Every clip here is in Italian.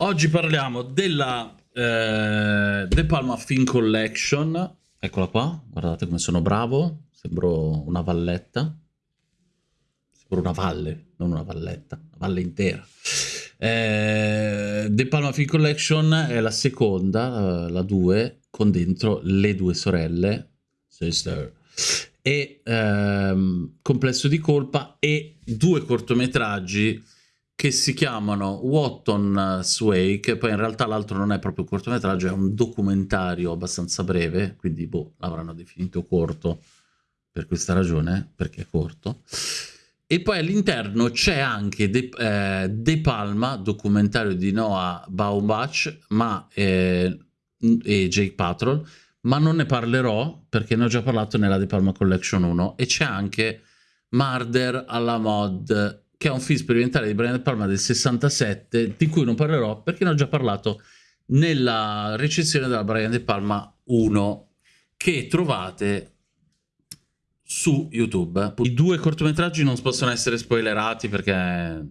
Oggi parliamo della eh, De Palma Film Collection. Eccola qua, guardate come sono bravo. Sembro una valletta. Sembro una valle, non una valletta, una valle intera. Eh, De Palma Film Collection è la seconda, eh, la 2, con dentro le due sorelle, sister, e ehm, Complesso di colpa e due cortometraggi che si chiamano Watton Sway, che poi in realtà l'altro non è proprio un cortometraggio, è un documentario abbastanza breve, quindi boh, l'avranno definito corto per questa ragione, perché è corto. E poi all'interno c'è anche De, eh, De, Palma, documentario di Noah Baumbach ma, eh, e Jake Patrol, ma non ne parlerò perché ne ho già parlato nella De Palma Collection 1 e c'è anche Murder alla mod che è un film sperimentale di Brian De Palma del 67, di cui non parlerò perché ne ho già parlato nella recensione della Brian De Palma 1, che trovate su YouTube. I due cortometraggi non possono essere spoilerati perché,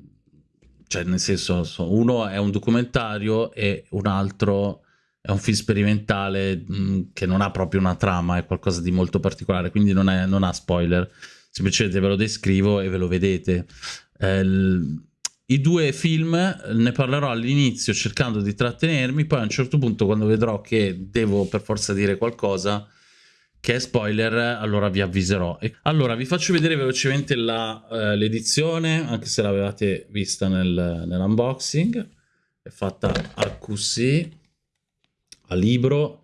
cioè nel senso, uno è un documentario e un altro è un film sperimentale mh, che non ha proprio una trama, è qualcosa di molto particolare, quindi non, è, non ha spoiler. Semplicemente ve lo descrivo e ve lo vedete. Eh, I due film ne parlerò all'inizio cercando di trattenermi, poi a un certo punto quando vedrò che devo per forza dire qualcosa che è spoiler, allora vi avviserò. Allora, vi faccio vedere velocemente eh, l'edizione, anche se l'avevate vista nel, nell'unboxing. È fatta a QC, a libro.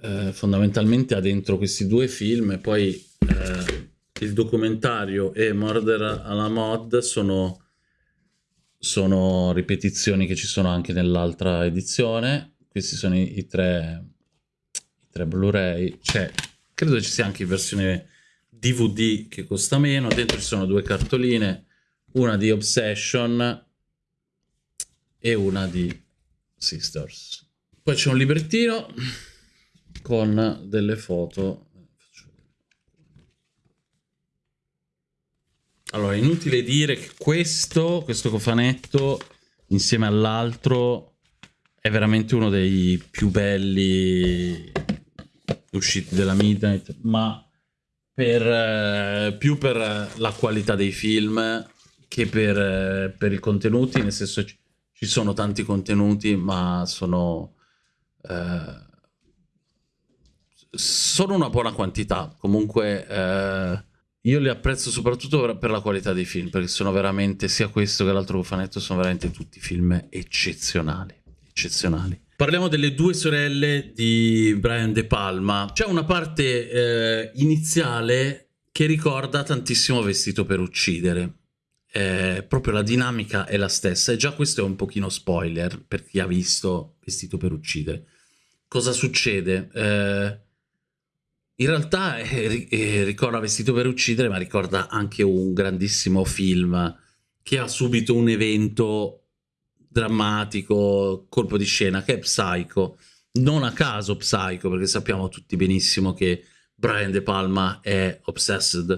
Eh, fondamentalmente ha dentro questi due film e poi eh, il documentario e Murder alla mod sono, sono ripetizioni che ci sono anche nell'altra edizione. Questi sono i, i tre, i tre Blu-ray. Cioè, credo ci sia anche in versione DVD che costa meno. Dentro ci sono due cartoline, una di Obsession e una di Sisters. Poi c'è un librettino con delle foto Allora, inutile dire che questo, questo cofanetto, insieme all'altro, è veramente uno dei più belli usciti della Midnight, ma per, eh, più per la qualità dei film che per, eh, per i contenuti, nel senso ci, ci sono tanti contenuti, ma sono... Eh, sono una buona quantità. Comunque... Io li apprezzo soprattutto per la qualità dei film, perché sono veramente, sia questo che l'altro cofanetto, sono veramente tutti film eccezionali. Eccezionali. Parliamo delle due sorelle di Brian De Palma. C'è una parte eh, iniziale che ricorda tantissimo Vestito per uccidere. Eh, proprio la dinamica è la stessa e già questo è un pochino spoiler per chi ha visto Vestito per uccidere. Cosa succede? Eh, in realtà eh, eh, ricorda Vestito per uccidere, ma ricorda anche un grandissimo film che ha subito un evento drammatico, colpo di scena, che è Psycho. Non a caso Psycho, perché sappiamo tutti benissimo che Brian De Palma è obsessed,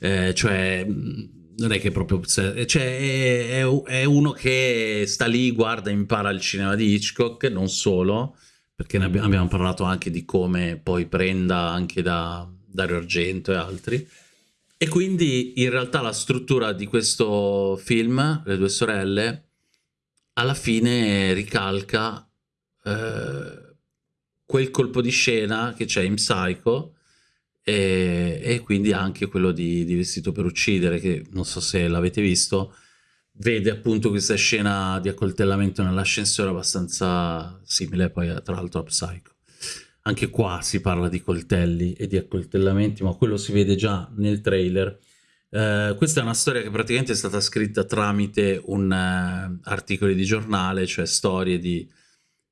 eh, cioè non è che è proprio obsessed, cioè è, è, è uno che sta lì, guarda, impara il cinema di Hitchcock, non solo, perché ne abbiamo parlato anche di come poi prenda anche da Dario Argento e altri. E quindi in realtà la struttura di questo film, Le due sorelle, alla fine ricalca eh, quel colpo di scena che c'è in Psycho e, e, quindi anche quello di, di Vestito per uccidere, che non so se l'avete visto, vede appunto questa scena di accoltellamento nell'ascensore abbastanza simile poi tra l'altro a Psycho. Anche qua si parla di coltelli e di accoltellamenti, ma quello si vede già nel trailer. Uh, questa è una storia che praticamente è stata scritta tramite un uh, articoli di giornale, cioè storie di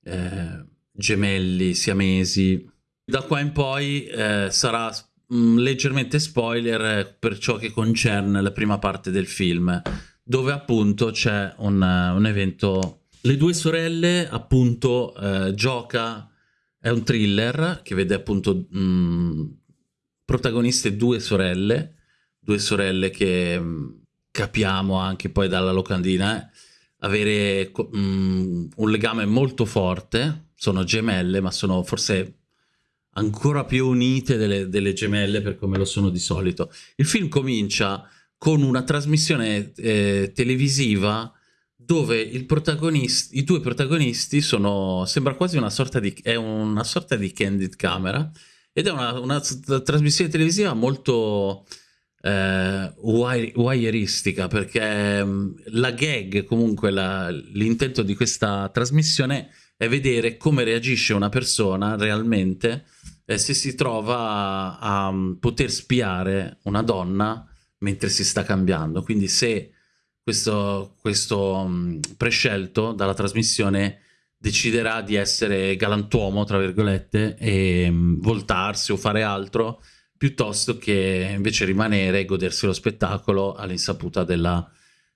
uh, gemelli siamesi. Da qua in poi sarà mh, mm, leggermente spoiler per ciò che concerne la prima parte del film dove appunto c'è un, un, evento. Le due sorelle appunto eh, gioca, è un thriller che vede appunto mh, mm, protagoniste due sorelle, due sorelle che mh, mm, capiamo anche poi dalla locandina, eh, avere um, un legame molto forte, sono gemelle, ma sono forse ancora più unite delle, delle gemelle per come lo sono di solito. Il film comincia con una trasmissione eh, televisiva dove i due protagonisti sono, sembra quasi una sorta di, è una sorta di candid camera, ed è una, una trasmissione televisiva molto eh, wireistica perché mm, la gag, comunque l'intento di questa trasmissione è vedere come reagisce una persona realmente eh, se si trova a, a, mm, poter spiare una donna mentre si sta cambiando. Quindi se questo, questo um, prescelto dalla trasmissione deciderà di essere galantuomo, tra virgolette, e um, voltarsi o fare altro, piuttosto che invece rimanere e godersi lo spettacolo all'insaputa della,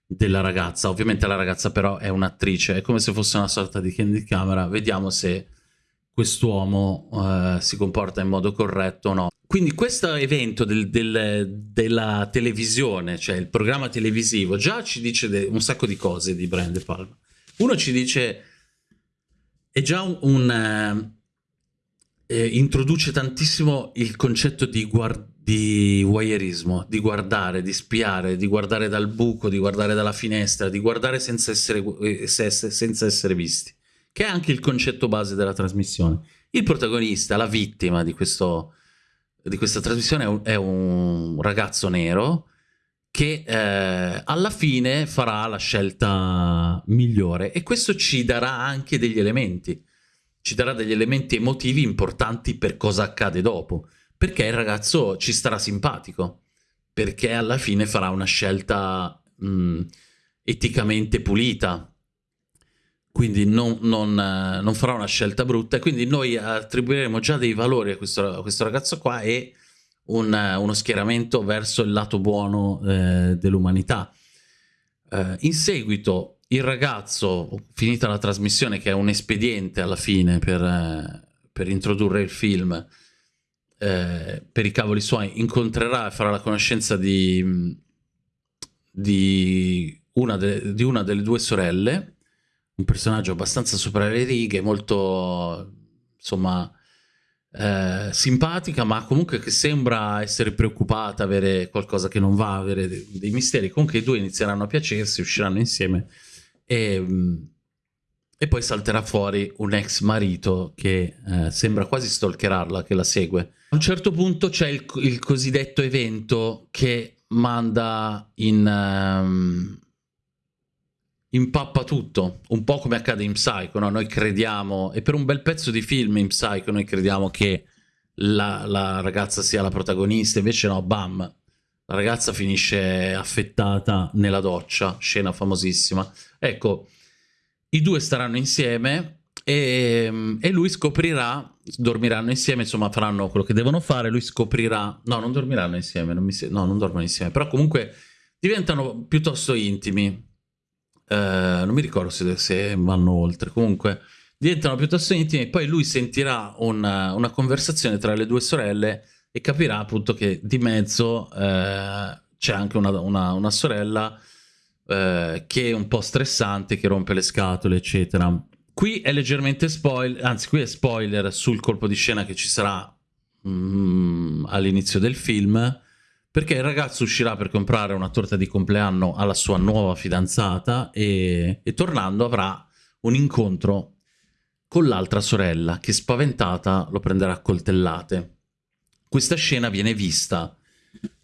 della ragazza. Ovviamente la ragazza però è un'attrice, è come se fosse una sorta di candy camera, vediamo se quest'uomo uh, si comporta in modo corretto o no. Quindi questo evento del, del, della televisione, cioè il programma televisivo, già ci dice un sacco di cose di Brian De Palma. Uno ci dice, è già un... un eh, introduce tantissimo il concetto di, di voyeurismo, di guardare, di spiare, di guardare dal buco, di guardare dalla finestra, di guardare senza essere, eh, senza essere visti, che è anche il concetto base della trasmissione. Il protagonista, la vittima di questo di questa trasmissione è un, ragazzo nero che eh, alla fine farà la scelta migliore e questo ci darà anche degli elementi, ci darà degli elementi emotivi importanti per cosa accade dopo, perché il ragazzo ci starà simpatico, perché alla fine farà una scelta mh, eticamente pulita, quindi non, non, non, farà una scelta brutta e quindi noi attribuiremo già dei valori a questo, a questo ragazzo qua e un, uno schieramento verso il lato buono eh, dell'umanità. Eh, in seguito il ragazzo, finita la trasmissione che è un espediente alla fine per, eh, per introdurre il film, eh, per i cavoli suoi, incontrerà e farà la conoscenza di, di, una, de, di una delle due sorelle un personaggio abbastanza sopra le righe, molto insomma eh, simpatica, ma comunque che sembra essere preoccupata, avere qualcosa che non va, avere dei, dei misteri. Comunque i due inizieranno a piacersi, usciranno insieme e, mm, e poi salterà fuori un ex marito che eh, sembra quasi stalkerarla, che la segue. A un certo punto c'è il, il, cosiddetto evento che manda in... Um, impappa tutto, un po' come accade in Psycho, no? noi crediamo, e per un bel pezzo di film in Psycho noi crediamo che la, la ragazza sia la protagonista, invece no, bam, la ragazza finisce affettata nella doccia, scena famosissima. Ecco, i due staranno insieme e, e, lui scoprirà, dormiranno insieme, insomma faranno quello che devono fare, lui scoprirà, no non dormiranno insieme, non mi, no non dormono insieme, però comunque diventano piuttosto intimi, eh, non mi ricordo se, se, vanno oltre, comunque diventano piuttosto intimi e poi lui sentirà una, una, conversazione tra le due sorelle e capirà appunto che di mezzo eh, c'è anche una, una, una sorella eh, che è un po' stressante, che rompe le scatole, eccetera. Qui è leggermente spoiler, anzi qui è spoiler sul colpo di scena che ci sarà mm, all'inizio del film, perché il ragazzo uscirà per comprare una torta di compleanno alla sua nuova fidanzata e, e tornando avrà un incontro con l'altra sorella che spaventata lo prenderà a coltellate. Questa scena viene vista,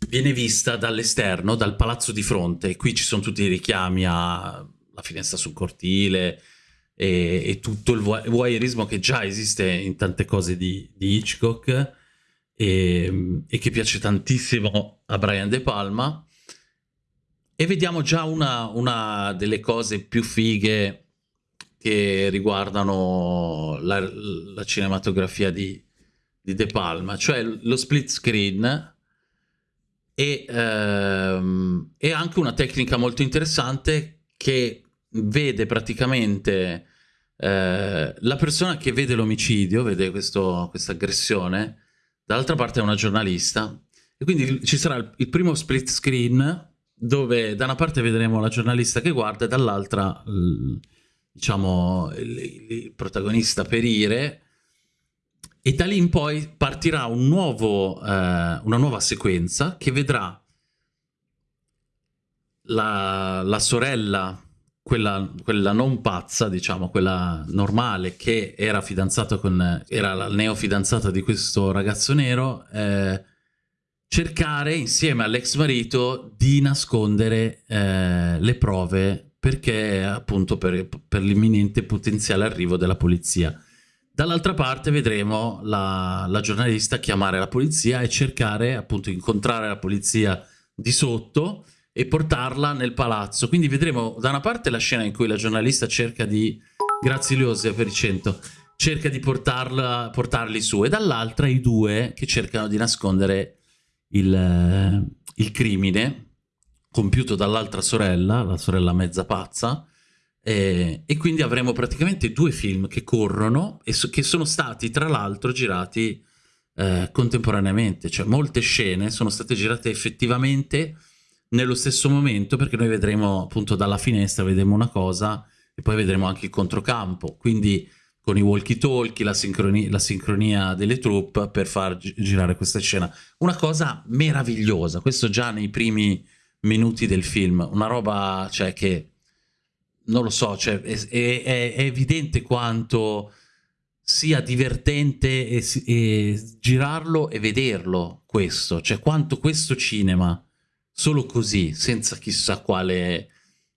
viene vista dall'esterno, dal palazzo di fronte, qui ci sono tutti i richiami alla finestra sul cortile e, e tutto il voyeurismo che già esiste in tante cose di, di Hitchcock e, e, che piace tantissimo a Brian De Palma. E vediamo già una, una delle cose più fighe che riguardano la, la cinematografia di, di, De Palma, cioè lo split screen e, ehm, e anche una tecnica molto interessante che vede praticamente eh, la persona che vede l'omicidio, vede questa aggressione, dall'altra parte è una giornalista, e quindi ci sarà il, il primo split screen dove da una parte vedremo la giornalista che guarda e dall'altra, diciamo, il, il, protagonista perire. E da lì in poi partirà un nuovo, eh, una nuova sequenza che vedrà la, la sorella, quella, quella, non pazza, diciamo, quella normale, che era fidanzata con, era la neofidanzata di questo ragazzo nero, eh, cercare insieme all'ex marito di nascondere eh, le prove perché appunto per, per l'imminente potenziale arrivo della polizia. Dall'altra parte vedremo la, la, giornalista chiamare la polizia e cercare appunto incontrare la polizia di sotto e portarla nel palazzo. Quindi vedremo da una parte la scena in cui la giornalista cerca di... Grazie Liosia per i 100 cerca di portarla, portarli su e dall'altra i due che cercano di nascondere il, il crimine compiuto dall'altra sorella, la sorella mezza pazza, e, e, quindi avremo praticamente due film che corrono e so, che sono stati tra l'altro girati eh, contemporaneamente, cioè molte scene sono state girate effettivamente nello stesso momento perché noi vedremo appunto dalla finestra, vedremo una cosa e poi vedremo anche il controcampo, quindi con i walkie-talkie, la, sincronia, la sincronia delle troupe per far girare questa scena. Una cosa meravigliosa, questo già nei primi minuti del film, una roba cioè, che, non lo so, cioè, è, è, è, evidente quanto sia divertente e, e girarlo e vederlo questo, cioè quanto questo cinema, solo così, senza chissà quale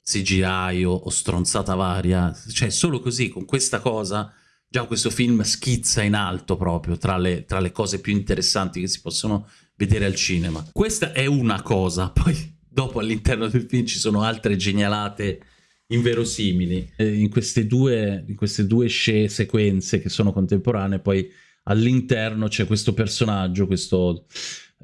CGI o, o stronzata varia, cioè solo così, con questa cosa, già questo film schizza in alto proprio tra le, tra le cose più interessanti che si possono vedere al cinema. Questa è una cosa, poi dopo all'interno del film ci sono altre genialate inverosimili. In queste due, in queste due sequenze che sono contemporanee, poi all'interno c'è questo personaggio, questo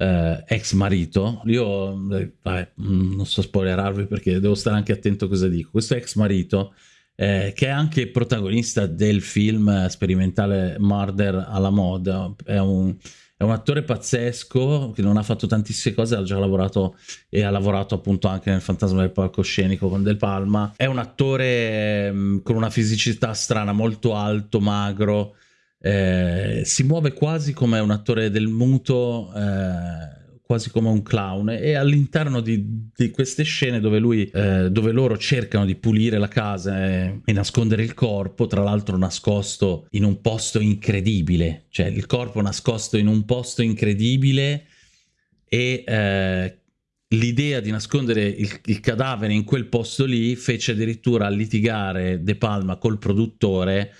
eh, ex marito, io eh, vabbè, mm, non so spoilerarvi perché devo stare anche attento a cosa dico, questo ex marito eh, che è anche protagonista del film sperimentale Murder alla moda, è un, è un, attore pazzesco che non ha fatto tantissime cose, ha già lavorato e ha lavorato appunto anche nel Fantasma del palcoscenico con Del Palma, è un attore eh, con una fisicità strana, molto alto, magro, eh, si muove quasi come un attore del muto, eh, quasi come un clown. E all'interno di, di, queste scene dove, lui, eh, dove loro cercano di pulire la casa e, e nascondere il corpo, tra l'altro nascosto in un posto incredibile, cioè il corpo nascosto in un posto incredibile e eh, l'idea di nascondere il, il, cadavere in quel posto lì fece addirittura litigare De Palma col produttore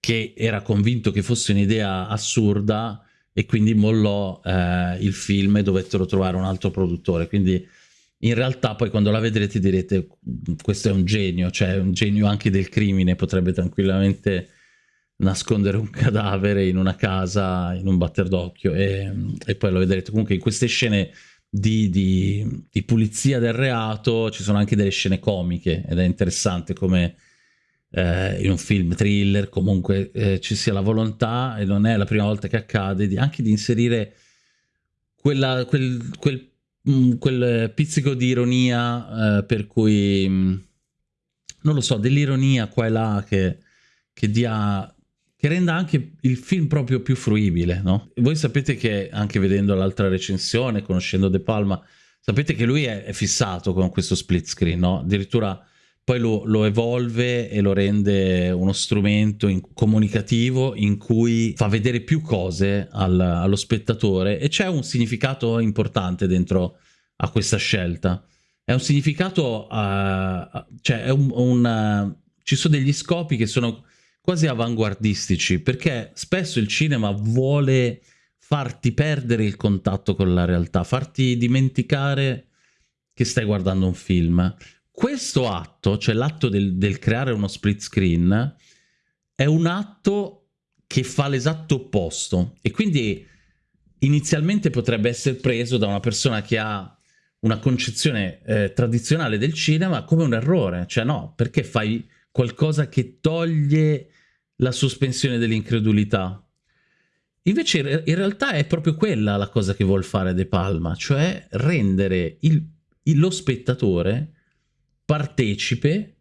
che era convinto che fosse un'idea assurda e quindi mollò eh, il film e dovettero trovare un altro produttore. Quindi in realtà poi quando la vedrete direte questo è un genio, cioè un genio anche del crimine, potrebbe tranquillamente nascondere un cadavere in una casa, in un batter d'occhio e, e, poi lo vedrete. Comunque in queste scene di, di, di pulizia del reato ci sono anche delle scene comiche ed è interessante come eh, in un film thriller comunque eh, ci sia la volontà e non è la prima volta che accade di, anche di inserire quella, quel, quel, mh, mm, quel, pizzico di ironia eh, per cui mh, mm, non lo so dell'ironia qua e là che, che dia che renda anche il film proprio più fruibile, no? Voi sapete che anche vedendo l'altra recensione, conoscendo De Palma, sapete che lui è, è fissato con questo split screen, no? Addirittura poi lo, lo, evolve e lo rende uno strumento in, comunicativo in cui fa vedere più cose al, allo spettatore e c'è un significato importante dentro a questa scelta. È un significato, uh, cioè un, un, uh, ci sono degli scopi che sono quasi avanguardistici perché spesso il cinema vuole farti perdere il contatto con la realtà, farti dimenticare che stai guardando un film questo atto, cioè l'atto del, del creare uno split screen, è un atto che fa l'esatto opposto e quindi inizialmente potrebbe essere preso da una persona che ha una concezione eh, tradizionale del cinema come un errore, cioè no, perché fai qualcosa che toglie la sospensione dell'incredulità. Invece in realtà è proprio quella la cosa che vuol fare De Palma, cioè rendere il lo spettatore partecipe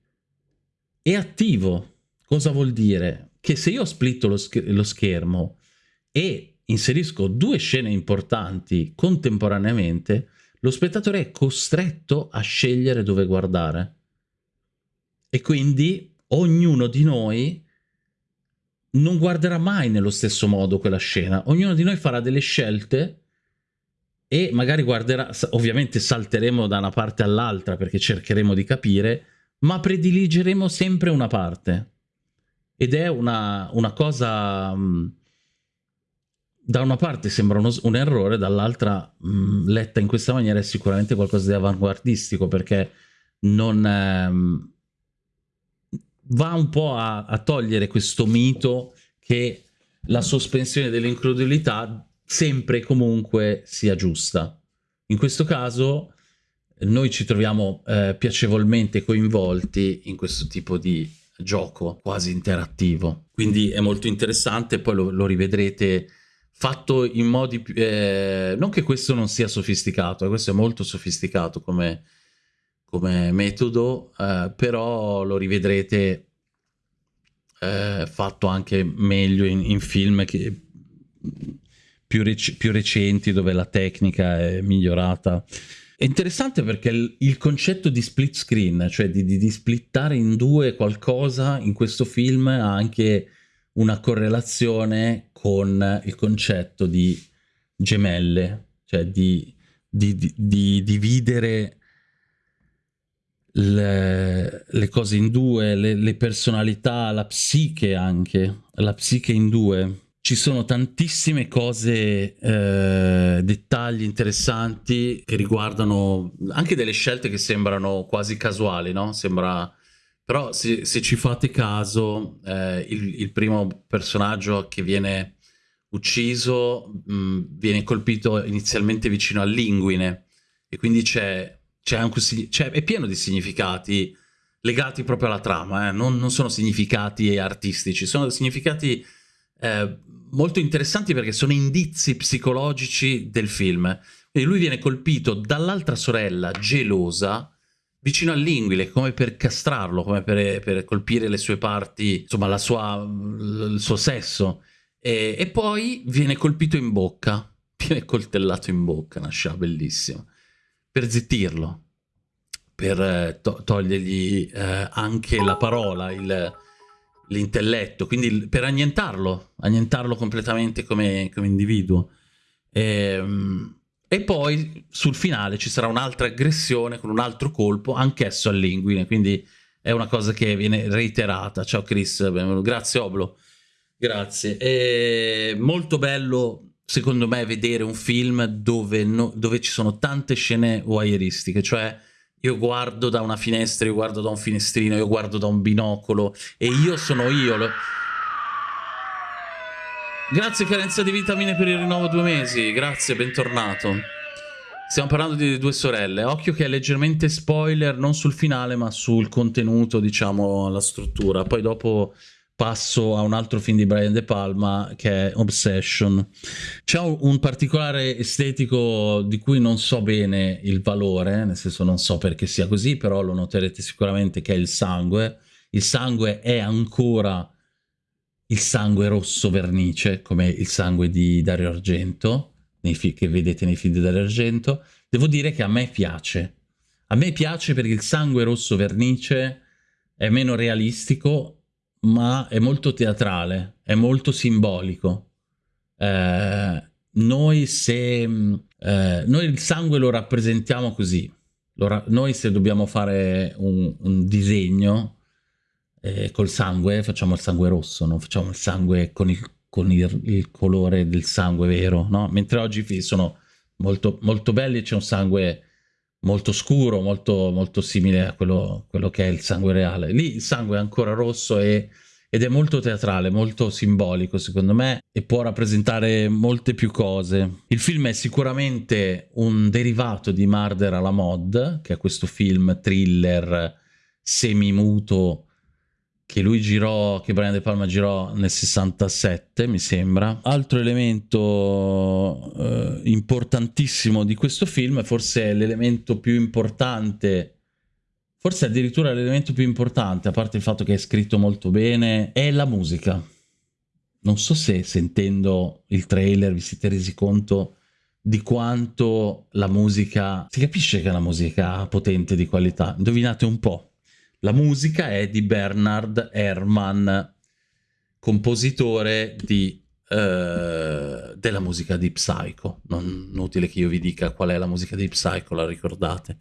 e attivo. Cosa vuol dire? Che se io splitto lo, sch lo schermo e inserisco due scene importanti contemporaneamente, lo spettatore è costretto a scegliere dove guardare. E quindi ognuno di noi non guarderà mai nello stesso modo quella scena. Ognuno di noi farà delle scelte e magari guarderà, ovviamente salteremo da una parte all'altra perché cercheremo di capire, ma prediligeremo sempre una parte. Ed è una, una cosa... Mh, da una parte sembra uno, un errore, dall'altra letta in questa maniera è sicuramente qualcosa di avanguardistico perché non... Ehm, va un po' a, a togliere questo mito che la sospensione dell'incredulità sempre e comunque sia giusta. In questo caso noi ci troviamo eh, piacevolmente coinvolti in questo tipo di gioco quasi interattivo. Quindi è molto interessante, poi lo, lo rivedrete fatto in modi... Eh, non che questo non sia sofisticato, eh, questo è molto sofisticato come, come metodo, eh, però lo rivedrete eh, fatto anche meglio in, in film che, più, rec più, recenti dove la tecnica è migliorata. È interessante perché il, il concetto di split screen, cioè di, di, di, splittare in due qualcosa in questo film ha anche una correlazione con il concetto di gemelle, cioè di, di dividere le, le cose in due, le, le, personalità, la psiche anche, la psiche in due. Ci sono tantissime cose, eh, dettagli interessanti che riguardano anche delle scelte che sembrano quasi casuali, no? Sembra... Però se, se ci fate caso, eh, il, il, primo personaggio che viene ucciso mh, mm, viene colpito inizialmente vicino all'inguine e quindi c'è anche cioè, è pieno di significati legati proprio alla trama, eh? non, non, sono significati artistici, sono significati eh, molto interessanti perché sono indizi psicologici del film. Quindi lui viene colpito dall'altra sorella gelosa vicino all'inguile, come per castrarlo, come per, per, colpire le sue parti, insomma sua, il suo sesso, e, e poi viene colpito in bocca, viene coltellato in bocca, una scena bellissima per zittirlo, per eh, to togliergli eh, anche la parola, l'intelletto, quindi per annientarlo, annientarlo completamente come, come individuo. E, ehm, e, poi sul finale ci sarà un'altra aggressione con un altro colpo, anch'esso all'inguine, quindi è una cosa che viene reiterata. Ciao Chris, grazie Oblo, grazie. È molto bello secondo me, vedere un film dove, no, dove ci sono tante scene voyeuristiche, cioè io guardo da una finestra, io guardo da un finestrino, io guardo da un binocolo e io sono io. Lo... Grazie carenza di vitamine per il rinnovo due mesi, grazie, bentornato. Stiamo parlando di due sorelle, occhio che è leggermente spoiler, non sul finale ma sul contenuto, diciamo, la struttura. Poi dopo passo a un altro film di Brian De Palma che è Obsession. C'è un particolare estetico di cui non so bene il valore, nel senso non so perché sia così, però lo noterete sicuramente che è il sangue. Il sangue è ancora il sangue rosso vernice, come il sangue di Dario Argento, che vedete nei film di Dario Argento. Devo dire che a me piace. A me piace perché il sangue rosso vernice è meno realistico ma è molto teatrale, è molto simbolico. Eh, noi se... Eh, noi il sangue lo rappresentiamo così. Lo ra noi se dobbiamo fare un, un disegno eh, col sangue, facciamo il sangue rosso, non facciamo il sangue con il, con il, il colore del sangue vero, no? Mentre oggi sono molto, molto belli e c'è un sangue molto scuro, molto, molto simile a quello, quello, che è il sangue reale. Lì il sangue è ancora rosso e, ed è molto teatrale, molto simbolico secondo me e può rappresentare molte più cose. Il film è sicuramente un derivato di Murder alla Mod, che è questo film thriller semimuto che lui girò, che Brian De Palma girò nel 67, mi sembra. Altro elemento eh, importantissimo di questo film, forse l'elemento più importante, forse addirittura l'elemento più importante, a parte il fatto che è scritto molto bene, è la musica. Non so se sentendo il trailer vi siete resi conto di quanto la musica... Si capisce che è una musica potente di qualità. Indovinate un po'. La musica è di Bernard Herrmann, compositore di, eh, della musica di Psycho. Non inutile che io vi dica qual è la musica di Psycho, la ricordate.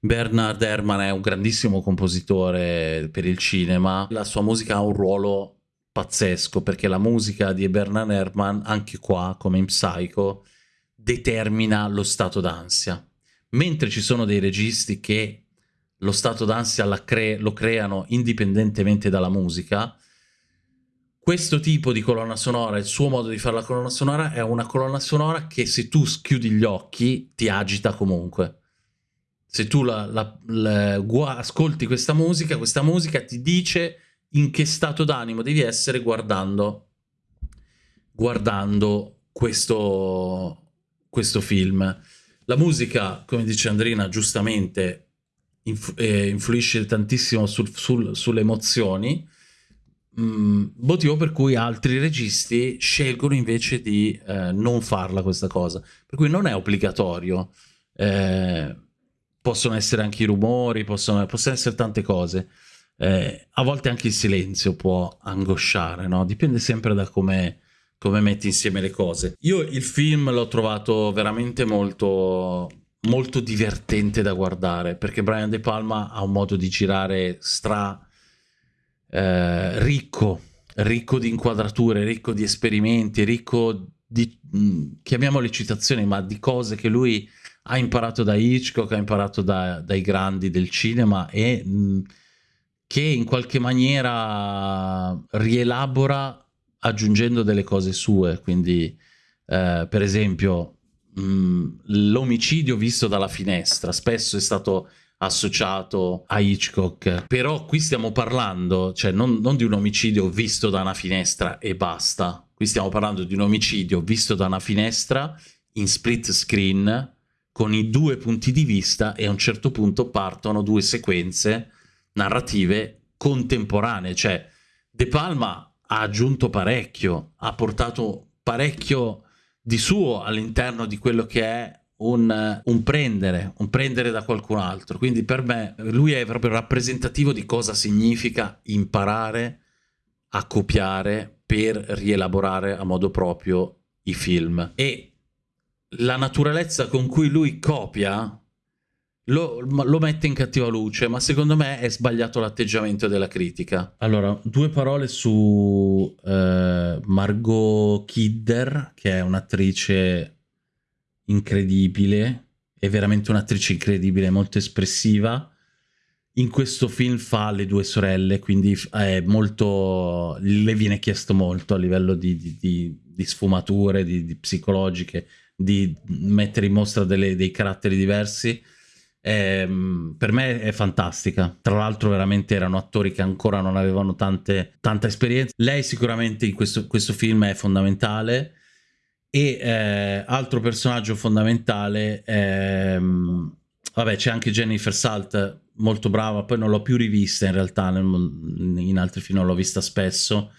Bernard Herrmann è un grandissimo compositore per il cinema. La sua musica ha un ruolo pazzesco perché la musica di Bernard Herrmann, anche qua, come in Psycho, determina lo stato d'ansia. Mentre ci sono dei registi che lo stato d'ansia cre lo creano indipendentemente dalla musica, questo tipo di colonna sonora, il suo modo di fare la colonna sonora è una colonna sonora che se tu chiudi gli occhi ti agita comunque. Se tu la, la, la, ascolti questa musica, questa musica ti dice in che stato d'animo devi essere guardando, guardando questo, questo film. La musica, come dice Andrina giustamente, inf eh, influisce tantissimo sul, sul, sulle emozioni, mm, motivo per cui altri registi scelgono invece di eh, non farla questa cosa. Per cui non è obbligatorio. Eh, possono essere anche i rumori, possono, possono essere tante cose. Eh, a volte anche il silenzio può angosciare, no? Dipende sempre da come, come metti insieme le cose. Io il film l'ho trovato veramente molto molto divertente da guardare perché Brian De Palma ha un modo di girare stra eh, ricco, ricco di inquadrature, ricco di esperimenti, ricco di, mh, mm, chiamiamole citazioni, ma di cose che lui ha imparato da Hitchcock, ha imparato da, dai grandi del cinema e mh, mm, che in qualche maniera rielabora aggiungendo delle cose sue, quindi eh, per esempio l'omicidio visto dalla finestra spesso è stato associato a Hitchcock. Però qui stiamo parlando cioè non, non, di un omicidio visto da una finestra e basta. Qui stiamo parlando di un omicidio visto da una finestra in split screen con i due punti di vista e a un certo punto partono due sequenze narrative contemporanee. Cioè De Palma ha aggiunto parecchio ha portato parecchio di suo all'interno di quello che è un, un, prendere, un prendere da qualcun altro. Quindi per me lui è proprio rappresentativo di cosa significa imparare a copiare per rielaborare a modo proprio i film. E la naturalezza con cui lui copia lo, lo, mette in cattiva luce, ma secondo me è sbagliato l'atteggiamento della critica. Allora, due parole su eh, Margot Kidder, che è un'attrice incredibile, è veramente un'attrice incredibile, molto espressiva. In questo film fa le due sorelle, quindi è molto, le viene chiesto molto a livello di, di, di, di sfumature, di, psicologiche, di mettere in mostra delle, dei caratteri diversi eh, per me è fantastica. Tra l'altro veramente erano attori che ancora non avevano tante, tanta esperienza. Lei sicuramente in questo, questo film è fondamentale e eh, altro personaggio fondamentale ehm, vabbè c'è anche Jennifer Salt molto brava poi non l'ho più rivista in realtà in altri film l'ho vista spesso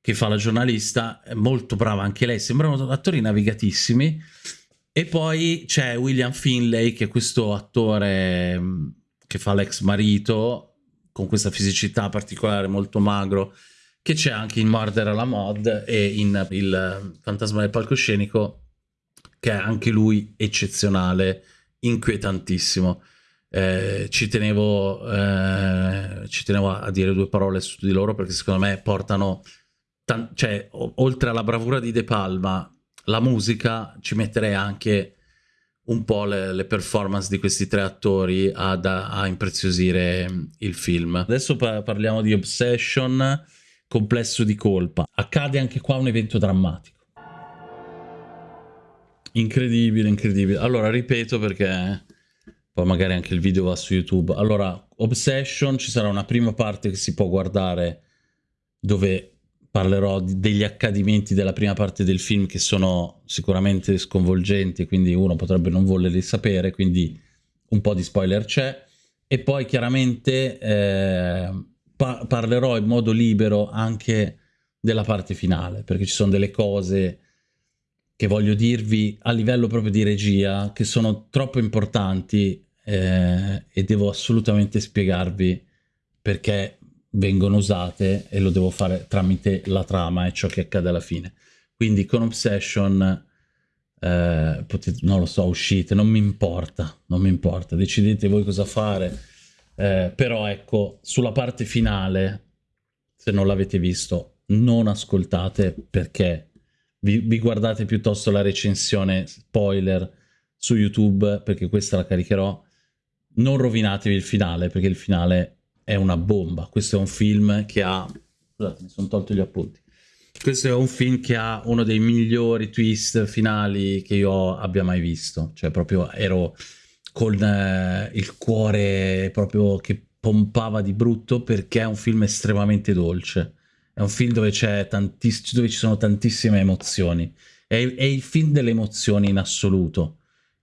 che fa la giornalista è molto brava anche lei sembrano attori navigatissimi e poi c'è William Finlay, che è questo attore mm, che fa l'ex marito, con questa fisicità particolare, molto magro, che c'è anche in Murder alla Mod e in Il fantasma del palcoscenico, che è anche lui eccezionale, inquietantissimo. Eh, ci, tenevo, eh, ci tenevo a dire due parole su di loro perché secondo me portano, cioè, oltre alla bravura di De Palma, la musica ci metterei anche un po' le, le performance di questi tre attori ad, a impreziosire il film. Adesso pa parliamo di Obsession, complesso di colpa. Accade anche qua un evento drammatico. Incredibile, incredibile. Allora, ripeto perché poi magari anche il video va su YouTube. Allora, Obsession, ci sarà una prima parte che si può guardare dove parlerò degli accadimenti della prima parte del film che sono sicuramente sconvolgenti, quindi uno potrebbe non volerli sapere, quindi un po' di spoiler c'è. E poi chiaramente eh, pa parlerò in modo libero anche della parte finale, perché ci sono delle cose che voglio dirvi a livello proprio di regia, che sono troppo importanti eh, e devo assolutamente spiegarvi perché vengono usate e lo devo fare tramite la trama e ciò che accade alla fine. Quindi con Obsession, eh, potete, non lo so, uscite, non mi importa, non mi importa, decidete voi cosa fare, eh, però ecco, sulla parte finale, se non l'avete visto, non ascoltate perché vi, vi guardate piuttosto la recensione spoiler su YouTube, perché questa la caricherò, non rovinatevi il finale, perché il finale è una bomba. Questo è un film che ha... Scusate, mi sono tolto gli appunti. Questo è un film che ha uno dei migliori twist finali che io abbia mai visto. Cioè, proprio ero con eh, il cuore proprio che pompava di brutto perché è un film estremamente dolce. È un film dove, dove ci sono tantissime emozioni. È, è il film delle emozioni in assoluto.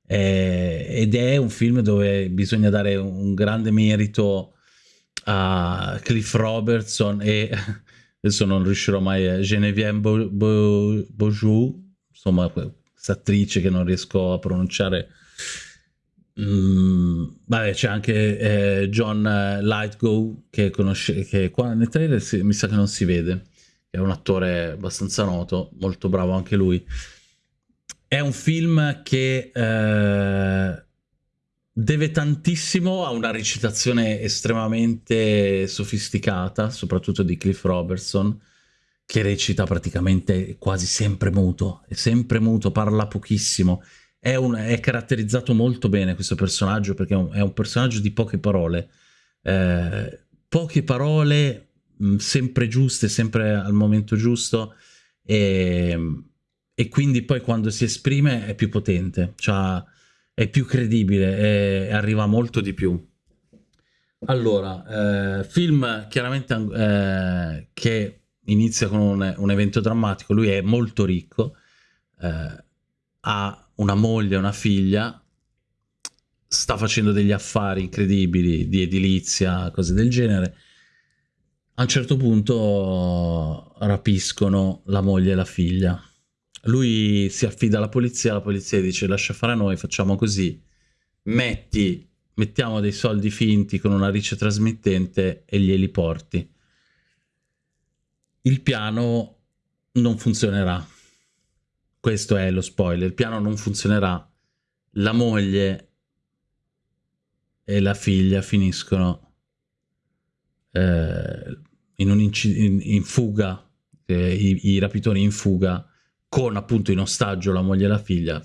È, ed è un film dove bisogna dare un grande merito a Cliff Robertson e adesso non riuscirò mai a Geneviève Bo Bo Beaujou, insomma questa attrice che non riesco a pronunciare. Mm, vabbè, c'è anche eh, John Lightgo che conosce, che qua nel trailer si, mi sa che non si vede, è un attore abbastanza noto, molto bravo anche lui. È un film che eh, deve tantissimo a una recitazione estremamente sofisticata, soprattutto di Cliff Robertson, che recita praticamente quasi sempre muto, è sempre muto, parla pochissimo. È, un, è caratterizzato molto bene questo personaggio perché è un, è un personaggio di poche parole. Eh, poche parole mh, sempre giuste, sempre al momento giusto e, e, quindi poi quando si esprime è più potente. C'ha è più credibile e arriva molto di più. Allora, eh, film chiaramente eh, che inizia con un, un, evento drammatico, lui è molto ricco, eh, ha una moglie, una figlia, sta facendo degli affari incredibili di edilizia, cose del genere. A un certo punto rapiscono la moglie e la figlia lui si affida alla polizia, la polizia dice lascia fare a noi, facciamo così, metti, mettiamo dei soldi finti con una riccia trasmittente e glieli porti. Il piano non funzionerà. Questo è lo spoiler, il piano non funzionerà. La moglie e la figlia finiscono eh, in, in, in fuga, eh, i, i rapitori in fuga con appunto in ostaggio la moglie e la figlia,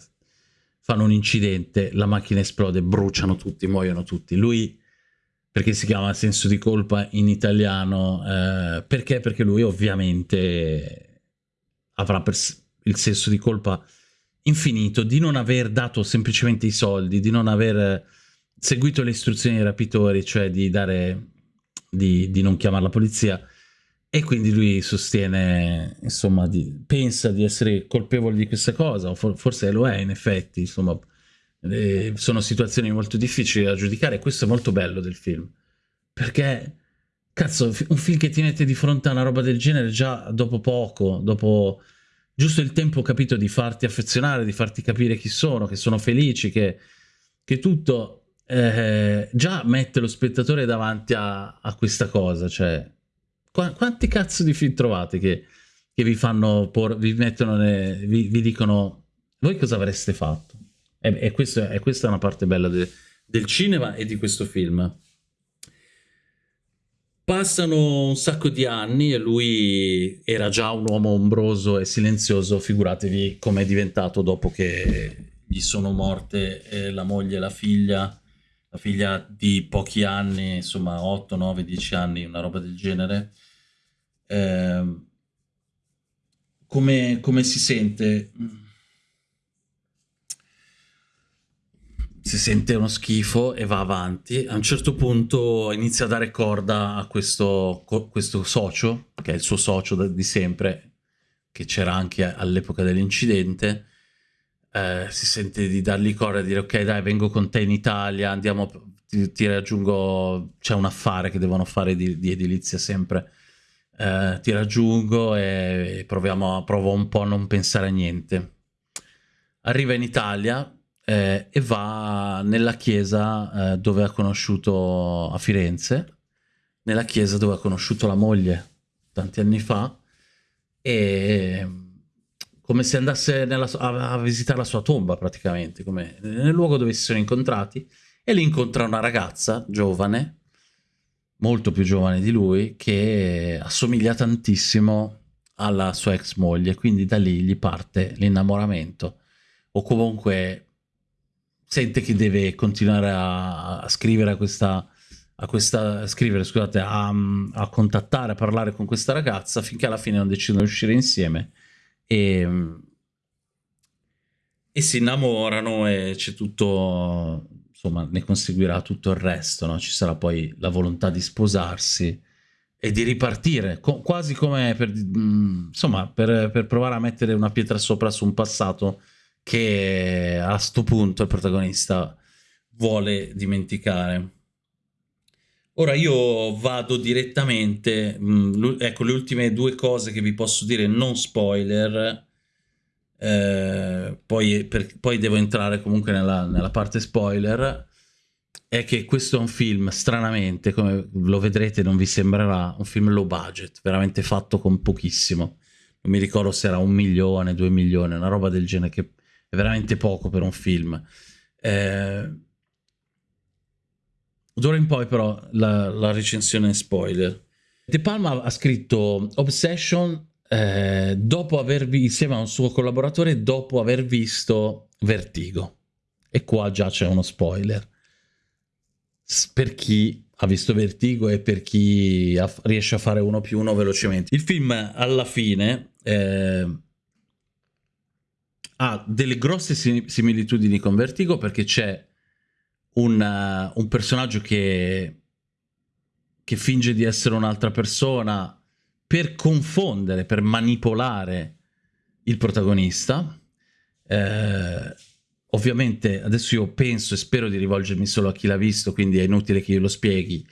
fanno un incidente, la macchina esplode, bruciano tutti, muoiono tutti. Lui, perché si chiama senso di colpa in italiano? Eh, perché? Perché lui ovviamente avrà il senso di colpa infinito di non aver dato semplicemente i soldi, di non aver seguito le istruzioni dei rapitori, cioè di dare, di, di non chiamare la polizia, e quindi lui sostiene, insomma, di, pensa di essere colpevole di questa cosa, o for, forse lo è in effetti, insomma, eh, sono situazioni molto difficili da giudicare, questo è molto bello del film, perché, cazzo, un film che ti mette di fronte a una roba del genere già dopo poco, dopo giusto il tempo, capito, di farti affezionare, di farti capire chi sono, che sono felici, che, che tutto, eh, già mette lo spettatore davanti a, a questa cosa, cioè Qu quanti cazzo di film trovate che, che vi fanno, por vi mettono, ne, vi, vi, dicono, voi cosa avreste fatto? E, e, questo, e questa è una parte bella de, del cinema e di questo film. Passano un sacco di anni e lui era già un uomo ombroso e silenzioso, figuratevi com'è diventato dopo che gli sono morte eh, la moglie e la figlia, la figlia di pochi anni, insomma 8, 9, 10 anni, una roba del genere eh, come, come si sente? si sente uno schifo e va avanti. A un certo punto inizia a dare corda a questo, questo socio, che è il suo socio di sempre, che c'era anche all'epoca dell'incidente. Eh, si sente di dargli corda e dire ok dai vengo con te in Italia, andiamo, ti, ti raggiungo, c'è un affare che devono fare di, di edilizia sempre. Eh, ti raggiungo e proviamo, provo un po' a non pensare a niente. Arriva in Italia, eh, e va nella chiesa eh, dove ha conosciuto a Firenze, nella chiesa dove ha conosciuto la moglie tanti anni fa e come se andasse nella, a, a, visitare la sua tomba praticamente, come nel luogo dove si sono incontrati e lì incontra una ragazza giovane, molto più giovane di lui, che assomiglia tantissimo alla sua ex moglie, quindi da lì gli parte l'innamoramento. O comunque sente che deve continuare a, a scrivere a questa, a questa a scrivere, scusate, a, a, contattare, a parlare con questa ragazza finché alla fine non decidono di uscire insieme e, e si innamorano e c'è tutto, insomma, ne conseguirà tutto il resto, no? Ci sarà poi la volontà di sposarsi e di ripartire, co quasi come per, mh, insomma, per, per provare a mettere una pietra sopra su un passato che a sto punto il protagonista vuole dimenticare. Ora io vado direttamente, mh, mm, ecco le ultime due cose che vi posso dire non spoiler, eh, poi, per, poi, devo entrare comunque nella, nella, parte spoiler, è che questo è un film, stranamente, come lo vedrete non vi sembrerà, un film low budget, veramente fatto con pochissimo. Non mi ricordo se era un milione, due milioni, una roba del genere che è veramente poco per un film. Eh, D'ora in poi però la, la, recensione spoiler. De Palma ha scritto Obsession eh, dopo aver visto, insieme a un suo collaboratore, dopo aver visto Vertigo. E qua già c'è uno spoiler. Per chi ha visto Vertigo e per chi riesce a fare uno più uno velocemente. Il film alla fine... Eh, ha delle grosse similitudini con Vertigo perché c'è un, un, personaggio che, che finge di essere un'altra persona per confondere, per manipolare il protagonista. Eh, ovviamente adesso io penso e spero di rivolgermi solo a chi l'ha visto, quindi è inutile che io lo spieghi,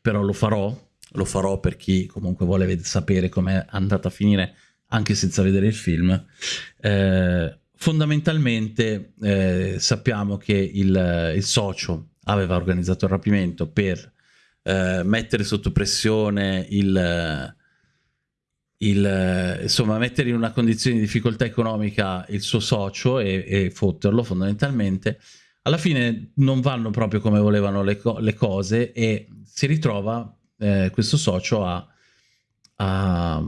però lo farò, lo farò per chi comunque vuole sapere com'è andata a finire anche senza vedere il film. Eh, fondamentalmente eh, sappiamo che il, il, socio aveva organizzato il rapimento per eh, mettere sotto pressione il, il, insomma mettere in una condizione di difficoltà economica il suo socio e, e fotterlo fondamentalmente alla fine non vanno proprio come volevano le, co le cose e si ritrova eh, questo socio a, a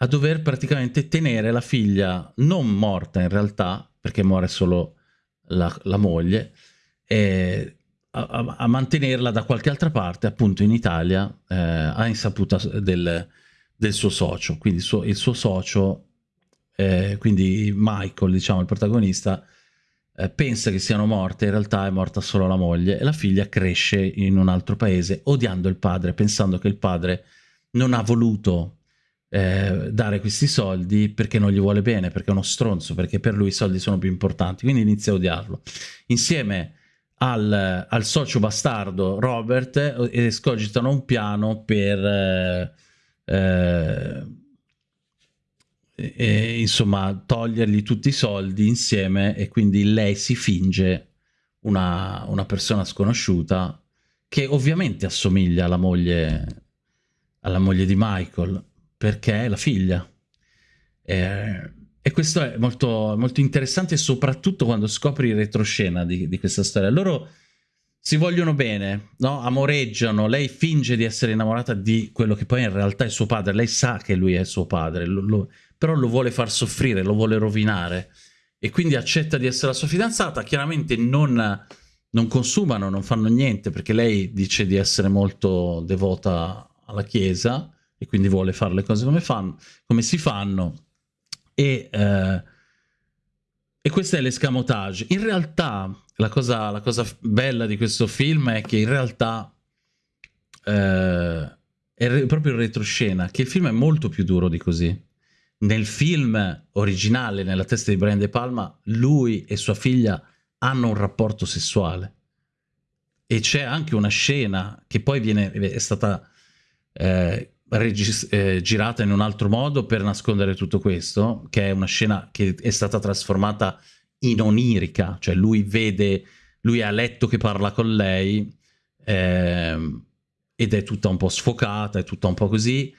a dover praticamente tenere la figlia non morta in realtà, perché muore solo la, la moglie, e a, a, mantenerla da qualche altra parte, appunto in Italia, eh, a insaputa del, del, suo socio. Quindi il suo, il suo socio, eh, quindi Michael, diciamo il protagonista, eh, pensa che siano morte, in realtà è morta solo la moglie e la figlia cresce in un altro paese odiando il padre, pensando che il padre non ha voluto eh, dare questi soldi perché non gli vuole bene, perché è uno stronzo, perché per lui i soldi sono più importanti, quindi inizia a odiarlo. Insieme al, al socio bastardo Robert eh, escogitano un piano per... Eh, eh, e, insomma togliergli tutti i soldi insieme e quindi lei si finge una, una persona sconosciuta che ovviamente assomiglia alla moglie, alla moglie di Michael perché è la figlia. Eh, e questo è molto, molto, interessante soprattutto quando scopri il retroscena di, di, questa storia. Loro si vogliono bene, no? amoreggiano, lei finge di essere innamorata di quello che poi in realtà è suo padre, lei sa che lui è suo padre, lo, lo, però lo vuole far soffrire, lo vuole rovinare. E quindi accetta di essere la sua fidanzata, chiaramente non, non consumano, non fanno niente perché lei dice di essere molto devota alla chiesa, e quindi vuole fare le cose come, fanno, come si fanno. E, eh, e questo è l'escamotage. In realtà la cosa, la cosa bella di questo film è che in realtà eh, è proprio in retroscena, che il film è molto più duro di così. Nel film originale, nella testa di Brian De Palma, lui e sua figlia hanno un rapporto sessuale. E c'è anche una scena che poi viene, è stata eh, eh, girata in un altro modo per nascondere tutto questo, che è una scena che è stata trasformata in onirica, cioè lui vede, lui è a letto che parla con lei eh, ed è tutta un po' sfocata, è tutta un po' così,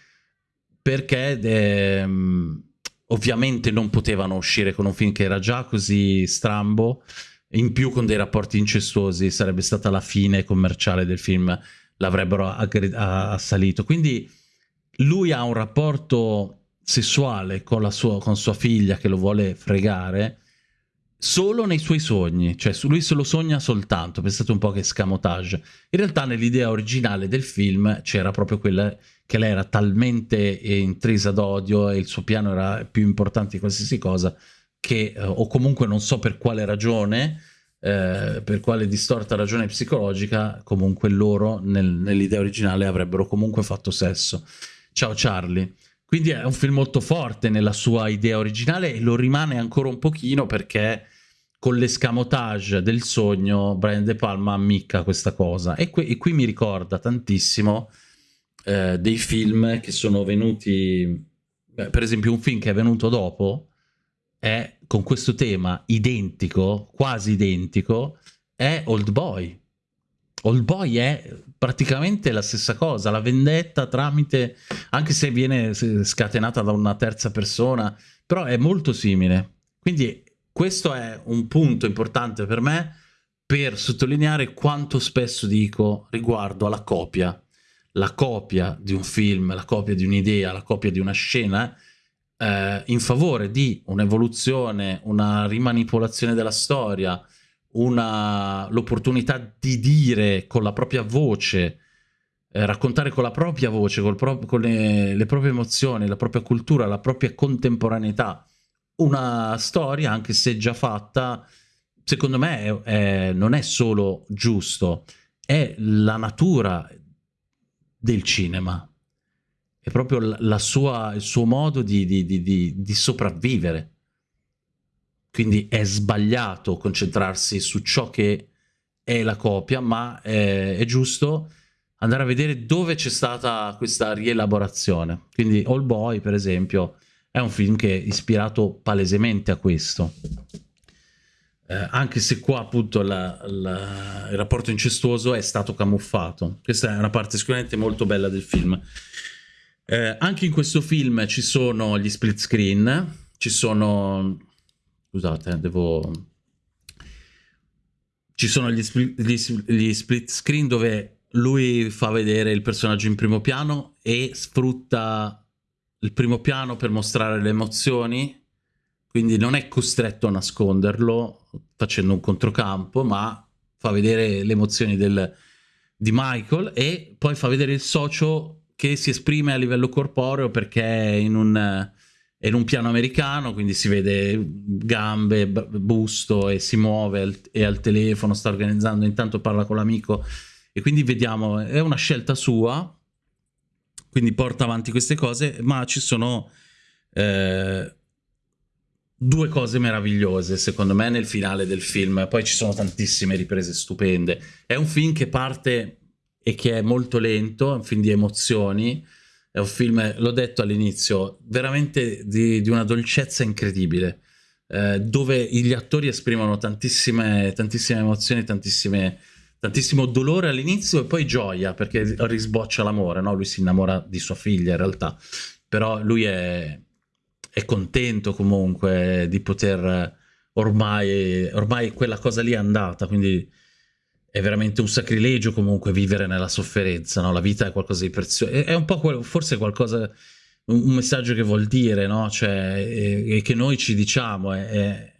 perché eh, ovviamente non potevano uscire con un film che era già così strambo, in più con dei rapporti incestuosi, sarebbe stata la fine commerciale del film, l'avrebbero assalito. Quindi lui ha un rapporto sessuale con, sua, con sua figlia che lo vuole fregare, solo nei suoi sogni, cioè lui se lo sogna soltanto, pensate un po' che scamotage. In realtà nell'idea originale del film c'era proprio quella che lei era talmente intrisa d'odio e il suo piano era più importante di qualsiasi cosa che, eh, o comunque non so per quale ragione, eh, per quale distorta ragione psicologica, comunque loro nel, nell'idea originale avrebbero comunque fatto sesso. Ciao Charlie. Quindi è un film molto forte nella sua idea originale e lo rimane ancora un pochino perché con l'escamotage del sogno Brian De Palma ammicca questa cosa. E, qui, e qui mi ricorda tantissimo eh, dei film che sono venuti... Beh, per esempio un film che è venuto dopo è con questo tema identico, quasi identico, è Old Boy. Old Boy è praticamente la stessa cosa, la vendetta tramite, anche se viene scatenata da una terza persona, però è molto simile. Quindi questo è un punto importante per me per sottolineare quanto spesso dico riguardo alla copia. La copia di un film, la copia di un'idea, la copia di una scena eh, in favore di un'evoluzione, una rimanipolazione della storia, l'opportunità di dire con la propria voce, eh, raccontare con la propria voce, pro con le, le, proprie emozioni, la propria cultura, la propria contemporaneità, una storia, anche se già fatta, secondo me è, è, non è solo giusto, è la natura del cinema, è proprio la sua, il suo modo di, di, di, di sopravvivere. Quindi è sbagliato concentrarsi su ciò che è la copia, ma è, è giusto andare a vedere dove c'è stata questa rielaborazione. Quindi All Boy, per esempio, è un film che è ispirato palesemente a questo. Eh, anche se qua appunto la, la, il rapporto incestuoso è stato camuffato. Questa è una parte sicuramente molto bella del film. Eh, anche in questo film ci sono gli split screen, ci sono Scusate, devo... Ci sono gli, split, gli, gli split screen dove lui fa vedere il personaggio in primo piano e sfrutta il primo piano per mostrare le emozioni, quindi non è costretto a nasconderlo facendo un controcampo, ma fa vedere le emozioni del, di Michael e poi fa vedere il socio che si esprime a livello corporeo perché in un è in un piano americano, quindi si vede gambe, busto e si muove e al telefono sta organizzando, intanto parla con l'amico e quindi vediamo, è una scelta sua, quindi porta avanti queste cose, ma ci sono eh, due cose meravigliose secondo me nel finale del film, poi ci sono tantissime riprese stupende. È un film che parte e che è molto lento, è un film di emozioni, è un film, l'ho detto all'inizio, veramente di, di, una dolcezza incredibile, eh, dove gli attori esprimono tantissime, tantissime emozioni, tantissime, tantissimo dolore all'inizio e poi gioia, perché risboccia l'amore, no? Lui si innamora di sua figlia in realtà, però lui è, è contento comunque di poter ormai, ormai quella cosa lì è andata, quindi è veramente un sacrilegio comunque vivere nella sofferenza, no? La vita è qualcosa di prezioso, è, un po' forse qualcosa, un, messaggio che vuol dire, no? Cioè, e, che noi ci diciamo, è, è,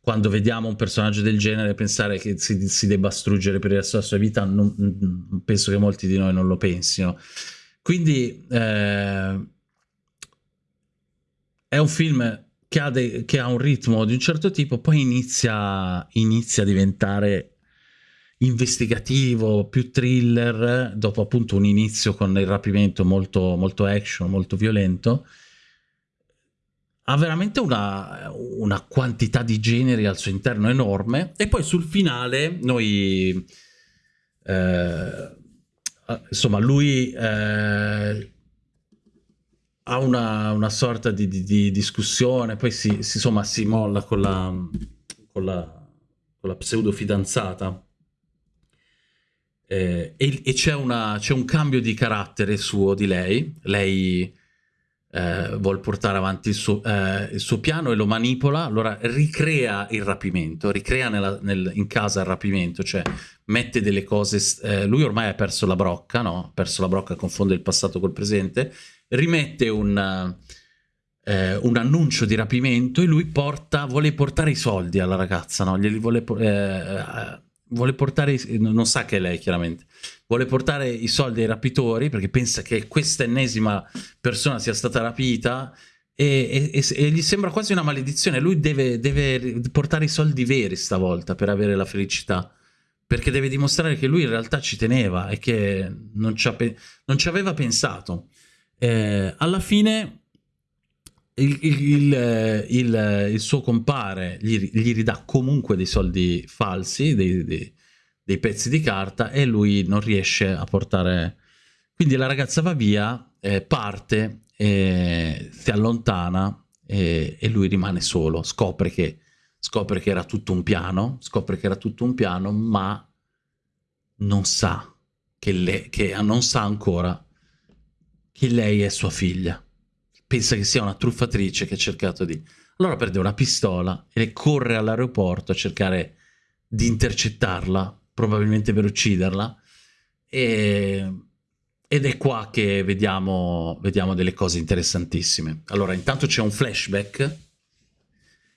quando vediamo un personaggio del genere, pensare che si, si debba struggere per il resto della sua vita, non, penso che molti di noi non lo pensino. Quindi eh, è un film che ha, che ha, un ritmo di un certo tipo, poi inizia, inizia a diventare investigativo, più thriller, dopo appunto un inizio con il rapimento molto, molto action, molto violento, ha veramente una, una, quantità di generi al suo interno enorme. E poi sul finale noi eh, insomma lui eh, ha una, una sorta di, di, di, discussione poi si, si, insomma si molla con la, con la, con la pseudo fidanzata eh, e, e c'è un cambio di carattere suo di lei lei eh, vuole portare avanti il suo, eh, il suo, piano e lo manipola, allora ricrea il rapimento, ricrea nella, nel, in casa il rapimento, cioè mette delle cose, eh, lui ormai ha perso la brocca, no? Ha perso la brocca, confonde il passato col presente, rimette un, eh, un annuncio di rapimento e lui porta, vuole portare i soldi alla ragazza, no? Glieli vuole, eh, vuole portare, non sa che è lei chiaramente, vuole portare i soldi ai rapitori perché pensa che questa ennesima persona sia stata rapita e, e, e, gli sembra quasi una maledizione. Lui deve, deve, portare i soldi veri stavolta per avere la felicità. Perché deve dimostrare che lui in realtà ci teneva e che non ci, non ci aveva pensato. Eh, alla fine il, il, il, il, suo compare gli, gli, ridà comunque dei soldi falsi, dei, dei, dei pezzi di carta e lui non riesce a portare... Quindi la ragazza va via, eh, parte, eh, si allontana eh, e lui rimane solo, scopre che, scopre che era tutto un piano, scopre che era tutto un piano, ma non sa, che, le, che non sa ancora che lei è sua figlia. Pensa che sia una truffatrice che ha cercato di... Allora prende una pistola e corre all'aeroporto a cercare di intercettarla probabilmente per ucciderla. E, ed è qua che vediamo, vediamo delle cose interessantissime. Allora, intanto c'è un flashback.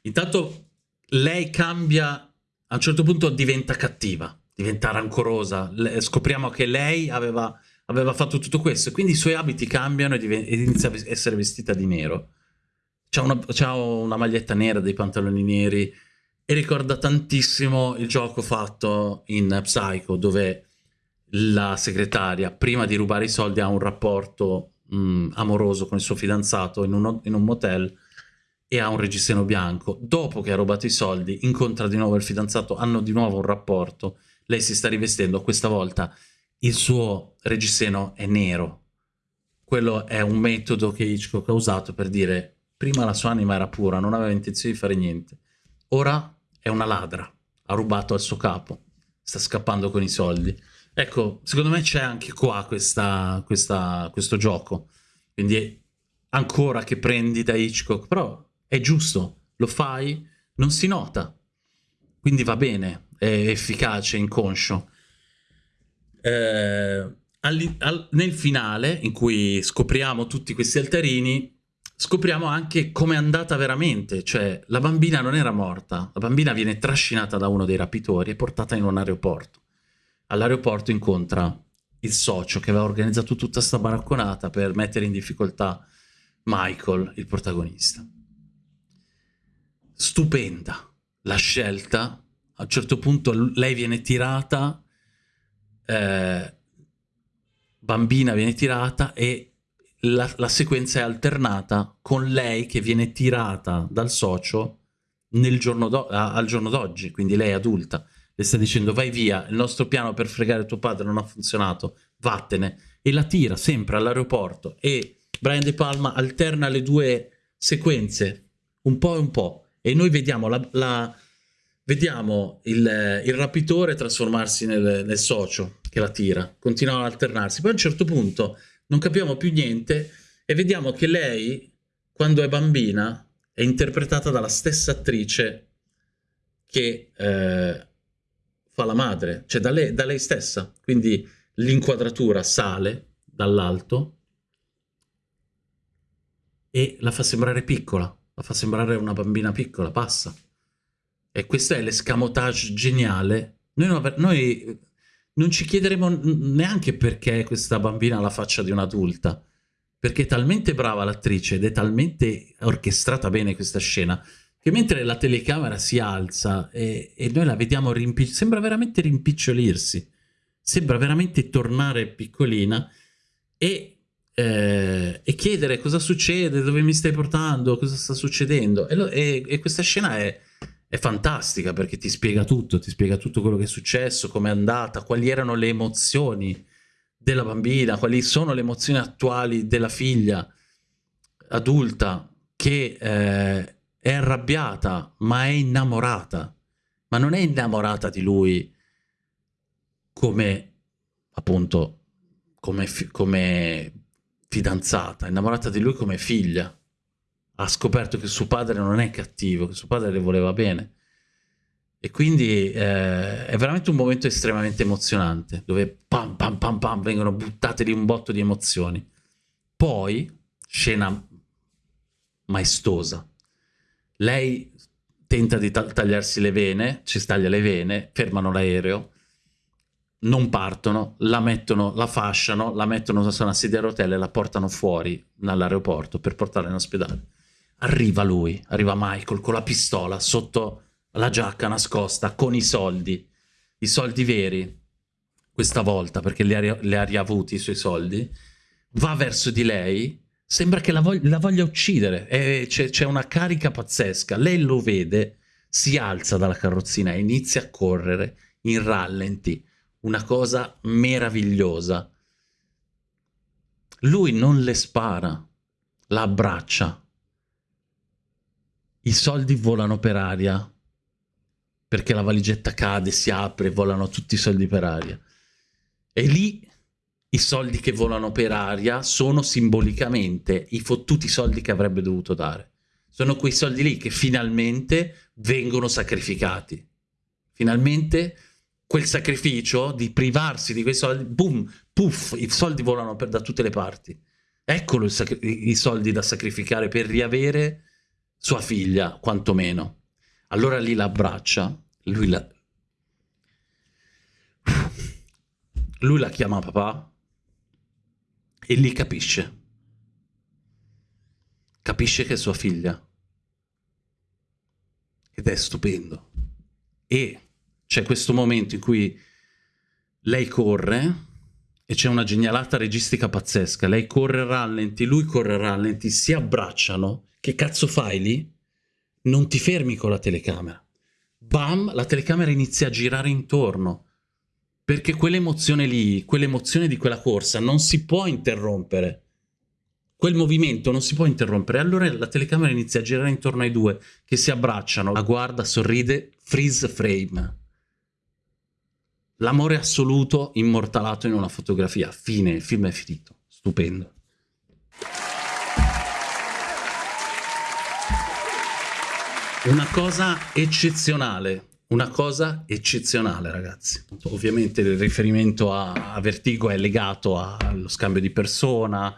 Intanto lei cambia, a un certo punto diventa cattiva, diventa rancorosa. Scopriamo che lei aveva, aveva, fatto tutto questo, quindi i suoi abiti cambiano ed inizia a essere vestita di nero. C'ha una, una maglietta nera, dei pantaloni neri, e ricorda tantissimo il gioco fatto in Psycho dove la segretaria prima di rubare i soldi ha un rapporto mh, amoroso con il suo fidanzato in un, in un motel e ha un reggiseno bianco. Dopo che ha rubato i soldi incontra di nuovo il fidanzato, hanno di nuovo un rapporto, lei si sta rivestendo, questa volta il suo reggiseno è nero. Quello è un metodo che Hitchcock ha usato per dire prima la sua anima era pura, non aveva intenzione di fare niente. Ora è una ladra, ha rubato al suo capo, sta scappando con i soldi. Ecco, secondo me c'è anche qua questa, questa, questo gioco, quindi ancora che prendi da Hitchcock, però è giusto, lo fai, non si nota, quindi va bene, è efficace, inconscio. Eh, al, al, nel finale, in cui scopriamo tutti questi altarini, scopriamo anche com'è andata veramente, cioè la bambina non era morta, la bambina viene trascinata da uno dei rapitori e portata in un aeroporto. All'aeroporto incontra il socio che aveva organizzato tutta sta baracconata per mettere in difficoltà Michael, il protagonista. Stupenda la scelta, a un certo punto lei viene tirata, eh, bambina viene tirata e la, la, sequenza è alternata con lei che viene tirata dal socio giorno al giorno d'oggi, quindi lei adulta. Le sta dicendo vai via, il nostro piano per fregare tuo padre non ha funzionato, vattene. E la tira sempre all'aeroporto e Brian De Palma alterna le due sequenze, un po' e un po'. E noi vediamo, la, la, vediamo il, il, rapitore trasformarsi nel, nel socio che la tira, continuano ad alternarsi. Poi a un certo punto non capiamo più niente e vediamo che lei, quando è bambina, è interpretata dalla stessa attrice che eh, fa la madre, cioè da lei, da lei stessa. Quindi l'inquadratura sale dall'alto e la fa sembrare piccola, la fa sembrare una bambina piccola, passa. E questo è l'escamotage geniale. Noi, noi non ci chiederemo neanche perché questa bambina ha la faccia di un'adulta. perché è talmente brava l'attrice ed è talmente orchestrata bene questa scena che mentre la telecamera si alza e, e noi la vediamo rimpicciolirsi, sembra veramente rimpicciolirsi, sembra veramente tornare piccolina e, eh, e, chiedere cosa succede, dove mi stai portando, cosa sta succedendo. E, lo, e, e questa scena è, è, fantastica perché ti spiega tutto, ti spiega tutto quello che è successo, come è andata, quali erano le emozioni della bambina, quali sono le emozioni attuali della figlia adulta che eh, è arrabbiata, ma è innamorata. Ma non è innamorata di lui come, appunto, come, come fidanzata, è innamorata di lui come figlia. Ha scoperto che suo padre non è cattivo, che suo padre le voleva bene. E quindi eh, è veramente un momento estremamente emozionante, dove pam pam pam pam vengono buttate lì un botto di emozioni. Poi, scena maestosa, lei tenta di tagliarsi le vene, ci staglia le vene, fermano l'aereo, non partono, la mettono, la fasciano, la mettono su una sedia a rotelle e la portano fuori dall'aeroporto per portarla in ospedale. Arriva lui, arriva Michael con la pistola sotto la giacca nascosta con i soldi, i soldi veri, questa volta perché li ha, li ha riavuti i suoi soldi, va verso di lei sembra che la, vog la voglia uccidere, c'è una carica pazzesca, lei lo vede, si alza dalla carrozzina e inizia a correre in rallenti, una cosa meravigliosa. Lui non le spara, la abbraccia. I soldi volano per aria, perché la valigetta cade, si apre, volano tutti i soldi per aria. E lì i soldi che volano per aria sono simbolicamente i fottuti soldi che avrebbe dovuto dare. Sono quei soldi lì che finalmente vengono sacrificati. Finalmente quel sacrificio di privarsi di quei soldi, boom, puff, i soldi volano per, da tutte le parti. Eccolo i soldi da sacrificare per riavere sua figlia, quantomeno. Allora lì la abbraccia, lui la... Lui la chiama papà e lì capisce. Capisce che è sua figlia. Ed è stupendo. E c'è questo momento in cui lei corre e c'è una genialata registica pazzesca. Lei corre rallenti, lui corre a rallenti, si abbracciano. Che cazzo fai lì? Non ti fermi con la telecamera. Bam, la telecamera inizia a girare intorno perché quell'emozione lì, quell'emozione di quella corsa non si può interrompere. Quel movimento non si può interrompere. Allora la telecamera inizia a girare intorno ai due che si abbracciano, la guarda, sorride, freeze frame. L'amore assoluto immortalato in una fotografia. Fine, il film è finito. Stupendo. Una cosa eccezionale una cosa eccezionale, ragazzi. Ovviamente il riferimento a, Vertigo è legato allo scambio di persona,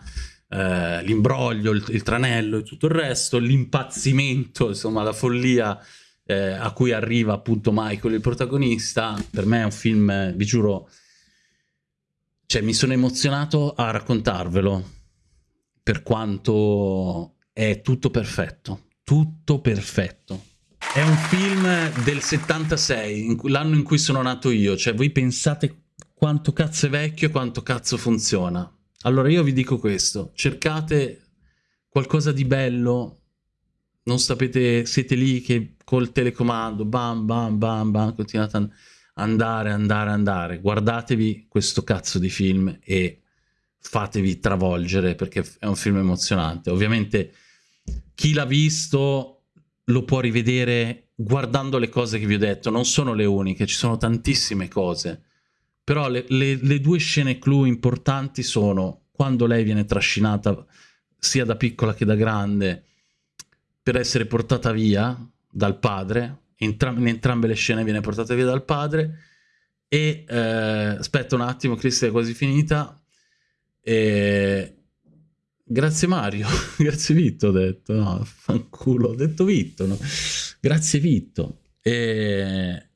eh, l'imbroglio, il, il, tranello e tutto il resto, l'impazzimento, insomma, la follia eh, a cui arriva appunto Michael, il protagonista. Per me è un film, vi giuro, cioè mi sono emozionato a raccontarvelo, per quanto è tutto perfetto, tutto perfetto. È un film del 76, l'anno in cui sono nato io, cioè voi pensate quanto cazzo è vecchio e quanto cazzo funziona. Allora io vi dico questo, cercate qualcosa di bello, non sapete, siete lì che col telecomando, bam bam bam bam, continuate a andare, andare, andare, guardatevi questo cazzo di film e fatevi travolgere perché è un film emozionante. Ovviamente chi l'ha visto lo può rivedere guardando le cose che vi ho detto, non sono le uniche, ci sono tantissime cose. Però le, le, le due scene clou importanti sono quando lei viene trascinata sia da piccola che da grande per essere portata via dal padre, Entram in entrambe le scene viene portata via dal padre e eh, aspetta un attimo, Cristi è quasi finita. E Grazie Mario, grazie Vitto ho detto, no, fanculo, ho detto Vitto, no? Grazie Vitto. E...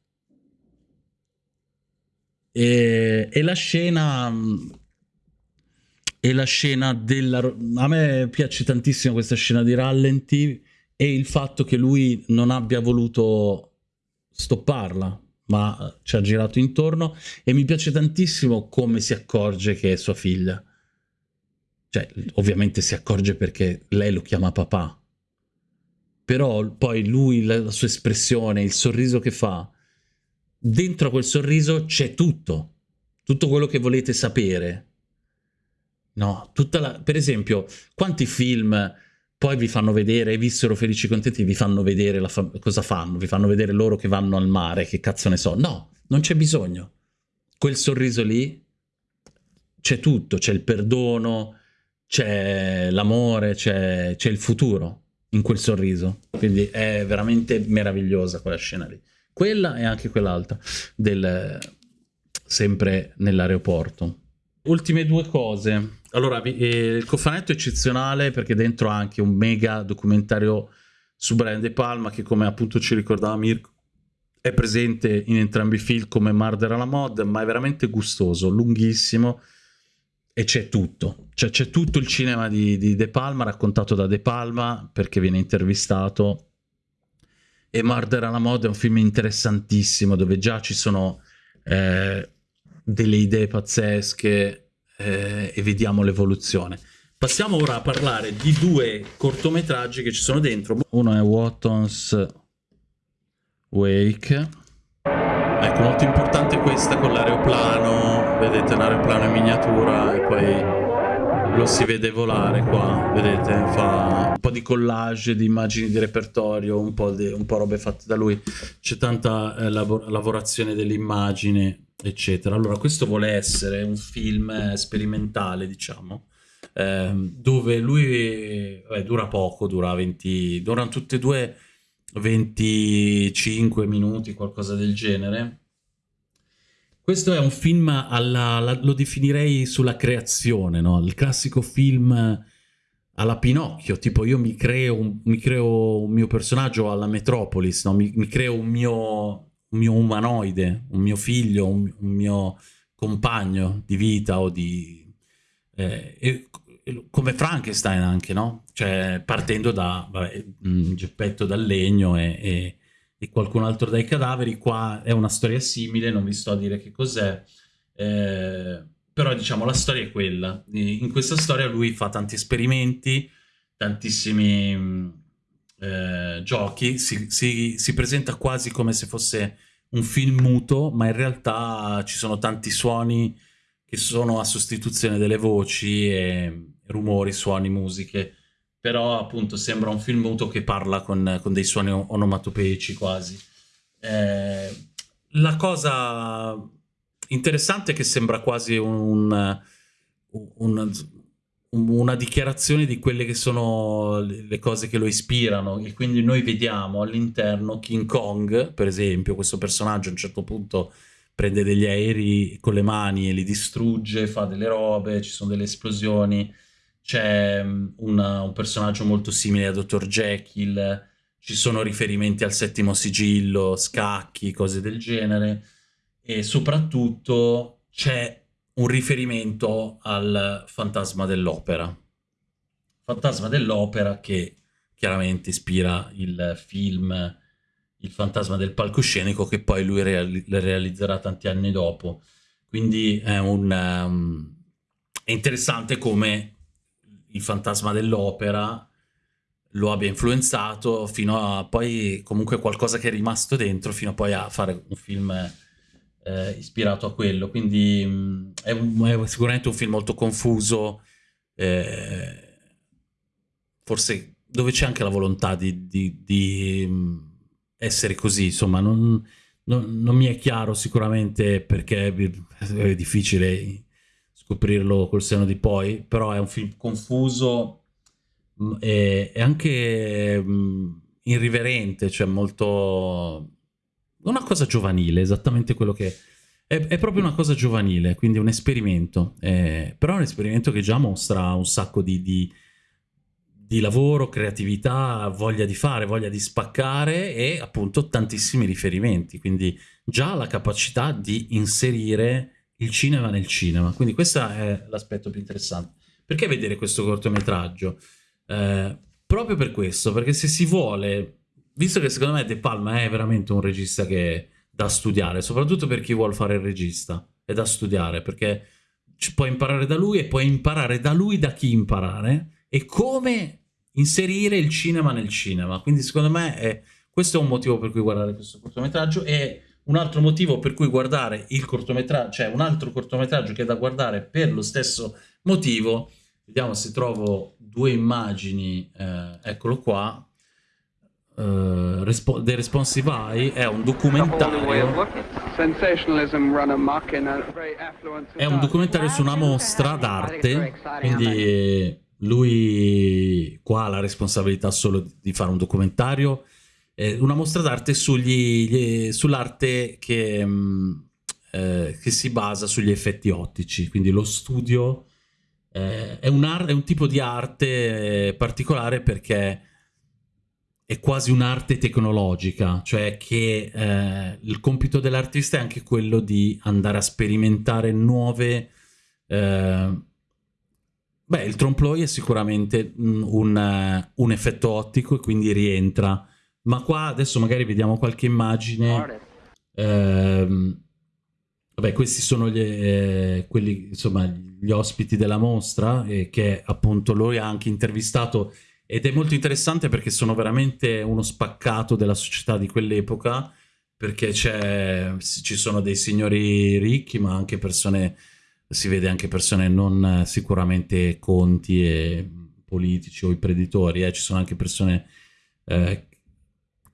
E... e, la scena... e la scena della... A me piace tantissimo questa scena di rallenti e il fatto che lui non abbia voluto stopparla, ma ci ha girato intorno e mi piace tantissimo come si accorge che è sua figlia. Cioè, ovviamente si accorge perché lei lo chiama papà. Però poi lui, la, sua espressione, il sorriso che fa, dentro quel sorriso c'è tutto. Tutto quello che volete sapere. No, tutta la... Per esempio, quanti film poi vi fanno vedere, vissero felici e contenti, vi fanno vedere fa cosa fanno, vi fanno vedere loro che vanno al mare, che cazzo ne so. No, non c'è bisogno. Quel sorriso lì c'è tutto, c'è il perdono, c'è l'amore, c'è il futuro in quel sorriso. Quindi è veramente meravigliosa quella scena lì. Quella e anche quell'altra, sempre nell'aeroporto. Ultime due cose. Allora, eh, il cofanetto è eccezionale perché dentro ha anche un mega documentario su Brian De Palma che come appunto ci ricordava Mirko è presente in entrambi i film come Murder alla Mod, ma è veramente gustoso, lunghissimo e c'è tutto. Cioè c'è tutto il cinema di, di, De Palma raccontato da De Palma perché viene intervistato e Murder alla Mod è un film interessantissimo dove già ci sono eh, delle idee pazzesche eh, e vediamo l'evoluzione. Passiamo ora a parlare di due cortometraggi che ci sono dentro. Uno è Watton's Wake. Ecco, molto importante questa con l'aeroplano. Vedete un aeroplano in miniatura e poi lo si vede volare qua, vedete, fa un po' di collage di immagini di repertorio, un po', di, un po robe fatte da lui, c'è tanta eh, lav lavorazione dell'immagine eccetera. Allora, questo vuole essere un film eh, sperimentale, diciamo, eh, dove lui beh, dura poco, dura 20, durano tutte e due 25 minuti, qualcosa del genere. Questo è un film alla, alla, lo definirei sulla creazione, no? Il classico film alla Pinocchio, tipo io mi creo mi creo un mio personaggio alla Metropolis, no? mi, mi creo un mio un mio umanoide, un mio figlio, un, un mio compagno di vita o di... Eh, e, come Frankenstein anche, no? Cioè partendo da vabbè, un geppetto dal legno e, e, e, qualcun altro dai cadaveri, qua è una storia simile, non vi sto a dire che cos'è, eh, però diciamo la storia è quella. In questa storia lui fa tanti esperimenti, tantissimi eh, giochi si, si, si, presenta quasi come se fosse un film muto, ma in realtà ci sono tanti suoni che sono a sostituzione delle voci e rumori, suoni, musiche. Però appunto sembra un film muto che parla con, con dei suoni onomatopeici quasi. Eh, la cosa interessante è che sembra quasi un, un, una dichiarazione di quelle che sono le cose che lo ispirano e quindi noi vediamo all'interno King Kong, per esempio, questo personaggio a un certo punto prende degli aerei con le mani e li distrugge, fa delle robe, ci sono delle esplosioni, c'è mm, un personaggio molto simile a Dr. Jekyll, ci sono riferimenti al settimo sigillo, scacchi, cose del genere e soprattutto c'è un riferimento al fantasma dell'opera. Fantasma dell'opera che chiaramente ispira il film Il fantasma del palcoscenico che poi lui reali realizzerà tanti anni dopo. Quindi è, un, um, è interessante come il fantasma dell'opera lo abbia influenzato fino a poi comunque qualcosa che è rimasto dentro fino a poi a fare un film eh, ispirato a quello, quindi mh, mm, è, un, è, sicuramente un film molto confuso, eh, forse dove c'è anche la volontà di, di, di mm, essere così, insomma, non, non, non, mi è chiaro sicuramente perché è difficile scoprirlo col seno di poi, però è un film confuso mm, e, e anche mh, irriverente, cioè molto una cosa giovanile, esattamente quello che... È, è proprio una cosa giovanile, quindi un esperimento, eh, però è un esperimento che già mostra un sacco di, di, di lavoro, creatività, voglia di fare, voglia di spaccare e appunto tantissimi riferimenti, quindi già la capacità di inserire il cinema nel cinema, quindi questo è l'aspetto più interessante. Perché vedere questo cortometraggio? Eh, proprio per questo, perché se si vuole, visto che secondo me De Palma è veramente un regista che è da studiare, soprattutto per chi vuole fare il regista, è da studiare, perché puoi imparare da lui e puoi imparare da lui da chi imparare e come inserire il cinema nel cinema. Quindi secondo me è, questo è un motivo per cui guardare questo cortometraggio e un altro motivo per cui guardare il cortometraggio, cioè un altro cortometraggio che è da guardare per lo stesso motivo, vediamo se trovo due immagini, eh, eccolo qua, Uh, Respo The Responsive Eye è un documentario. È un documentario su una mostra d'arte quindi lui qua ha la responsabilità solo di fare un documentario eh, una mostra d'arte sull'arte che, mm, eh, che, si basa sugli effetti ottici. Quindi lo studio eh, è, un è, un tipo di arte particolare perché è quasi un'arte tecnologica, cioè che eh, il compito dell'artista è anche quello di andare a sperimentare nuove... Eh, beh, il trompe è sicuramente un, un, un, effetto ottico e quindi rientra, ma qua adesso magari vediamo qualche immagine. Eh, vabbè, questi sono gli, eh, quelli, insomma, gli ospiti della mostra e che appunto lui ha anche intervistato ed è molto interessante perché sono veramente uno spaccato della società di quell'epoca, perché ci sono dei signori ricchi, ma anche persone, si vede anche persone non sicuramente conti e politici o imprenditori, eh. ci sono anche persone eh,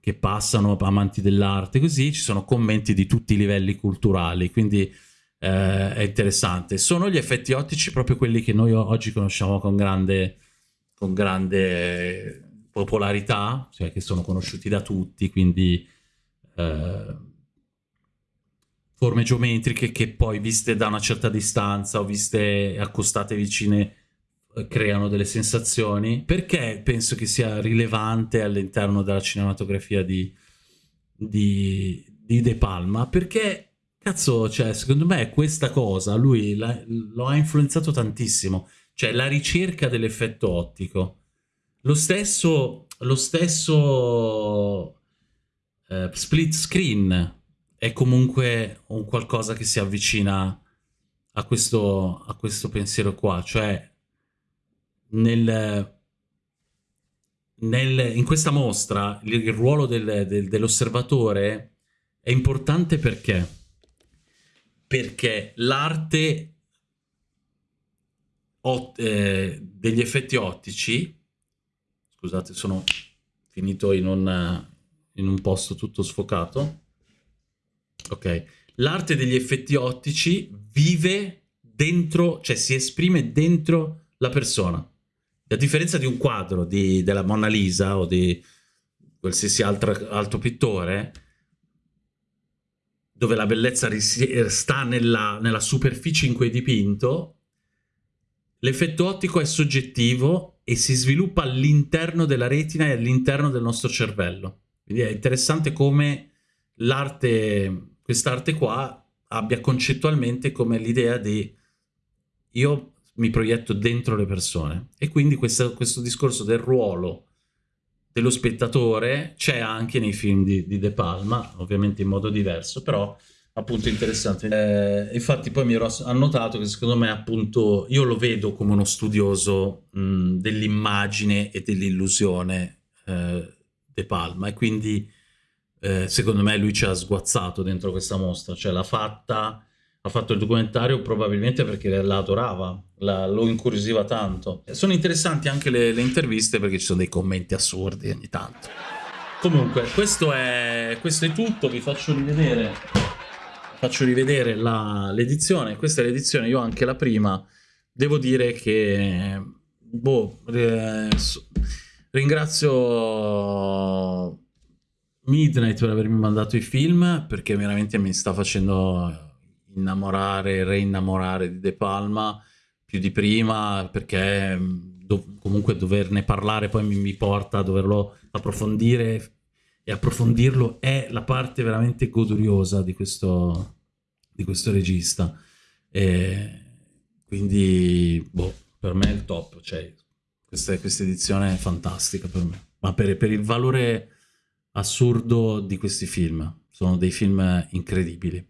che passano amanti dell'arte, così ci sono commenti di tutti i livelli culturali, quindi eh, è interessante. Sono gli effetti ottici proprio quelli che noi oggi conosciamo con grande con grande popolarità, cioè che sono conosciuti da tutti, quindi eh, forme geometriche che poi viste da una certa distanza o viste accostate vicine creano delle sensazioni. Perché penso che sia rilevante all'interno della cinematografia di, di, di, De Palma? Perché, cazzo, cioè, secondo me questa cosa, lui lo ha influenzato tantissimo cioè la ricerca dell'effetto ottico. Lo stesso, lo stesso eh, split screen è comunque un qualcosa che si avvicina a questo, a questo pensiero qua, cioè nel, nel, in questa mostra il, il ruolo del, del, dell'osservatore è importante perché? Perché l'arte eh, degli effetti ottici, scusate sono finito in un, in un posto tutto sfocato, ok, l'arte degli effetti ottici vive dentro, cioè si esprime dentro la persona, a differenza di un quadro di, della Mona Lisa o di qualsiasi altro, altro pittore, dove la bellezza sta nella, nella superficie in cui è dipinto, L'effetto ottico è soggettivo e si sviluppa all'interno della retina e all'interno del nostro cervello. Quindi è interessante come l'arte, quest'arte qua, abbia concettualmente come l'idea di io mi proietto dentro le persone. E quindi questo, questo discorso del ruolo dello spettatore c'è anche nei film di, di De Palma, ovviamente in modo diverso, però appunto interessante. Eh, infatti poi mi ero annotato che secondo me appunto io lo vedo come uno studioso dell'immagine e dell'illusione eh, De Palma e quindi eh, secondo me lui ci ha sguazzato dentro questa mostra, cioè l'ha fatta, ha fatto il documentario probabilmente perché la adorava, la, lo incuriosiva tanto. Sono interessanti anche le, le interviste perché ci sono dei commenti assurdi ogni tanto. Comunque, questo è, questo è tutto, vi faccio rivedere faccio rivedere l'edizione, questa è l'edizione, io anche la prima, devo dire che, boh, eh, ringrazio Midnight per avermi mandato i film, perché veramente mi sta facendo innamorare, reinnamorare di De Palma, più di prima, perché do comunque doverne parlare poi mi, mi porta a doverlo approfondire e approfondirlo è la parte veramente goduriosa di questo, di questo regista. E quindi, boh, Per me è il top, cioè questa, questa edizione è fantastica per me, ma per, per il valore assurdo di questi film. Sono dei film incredibili.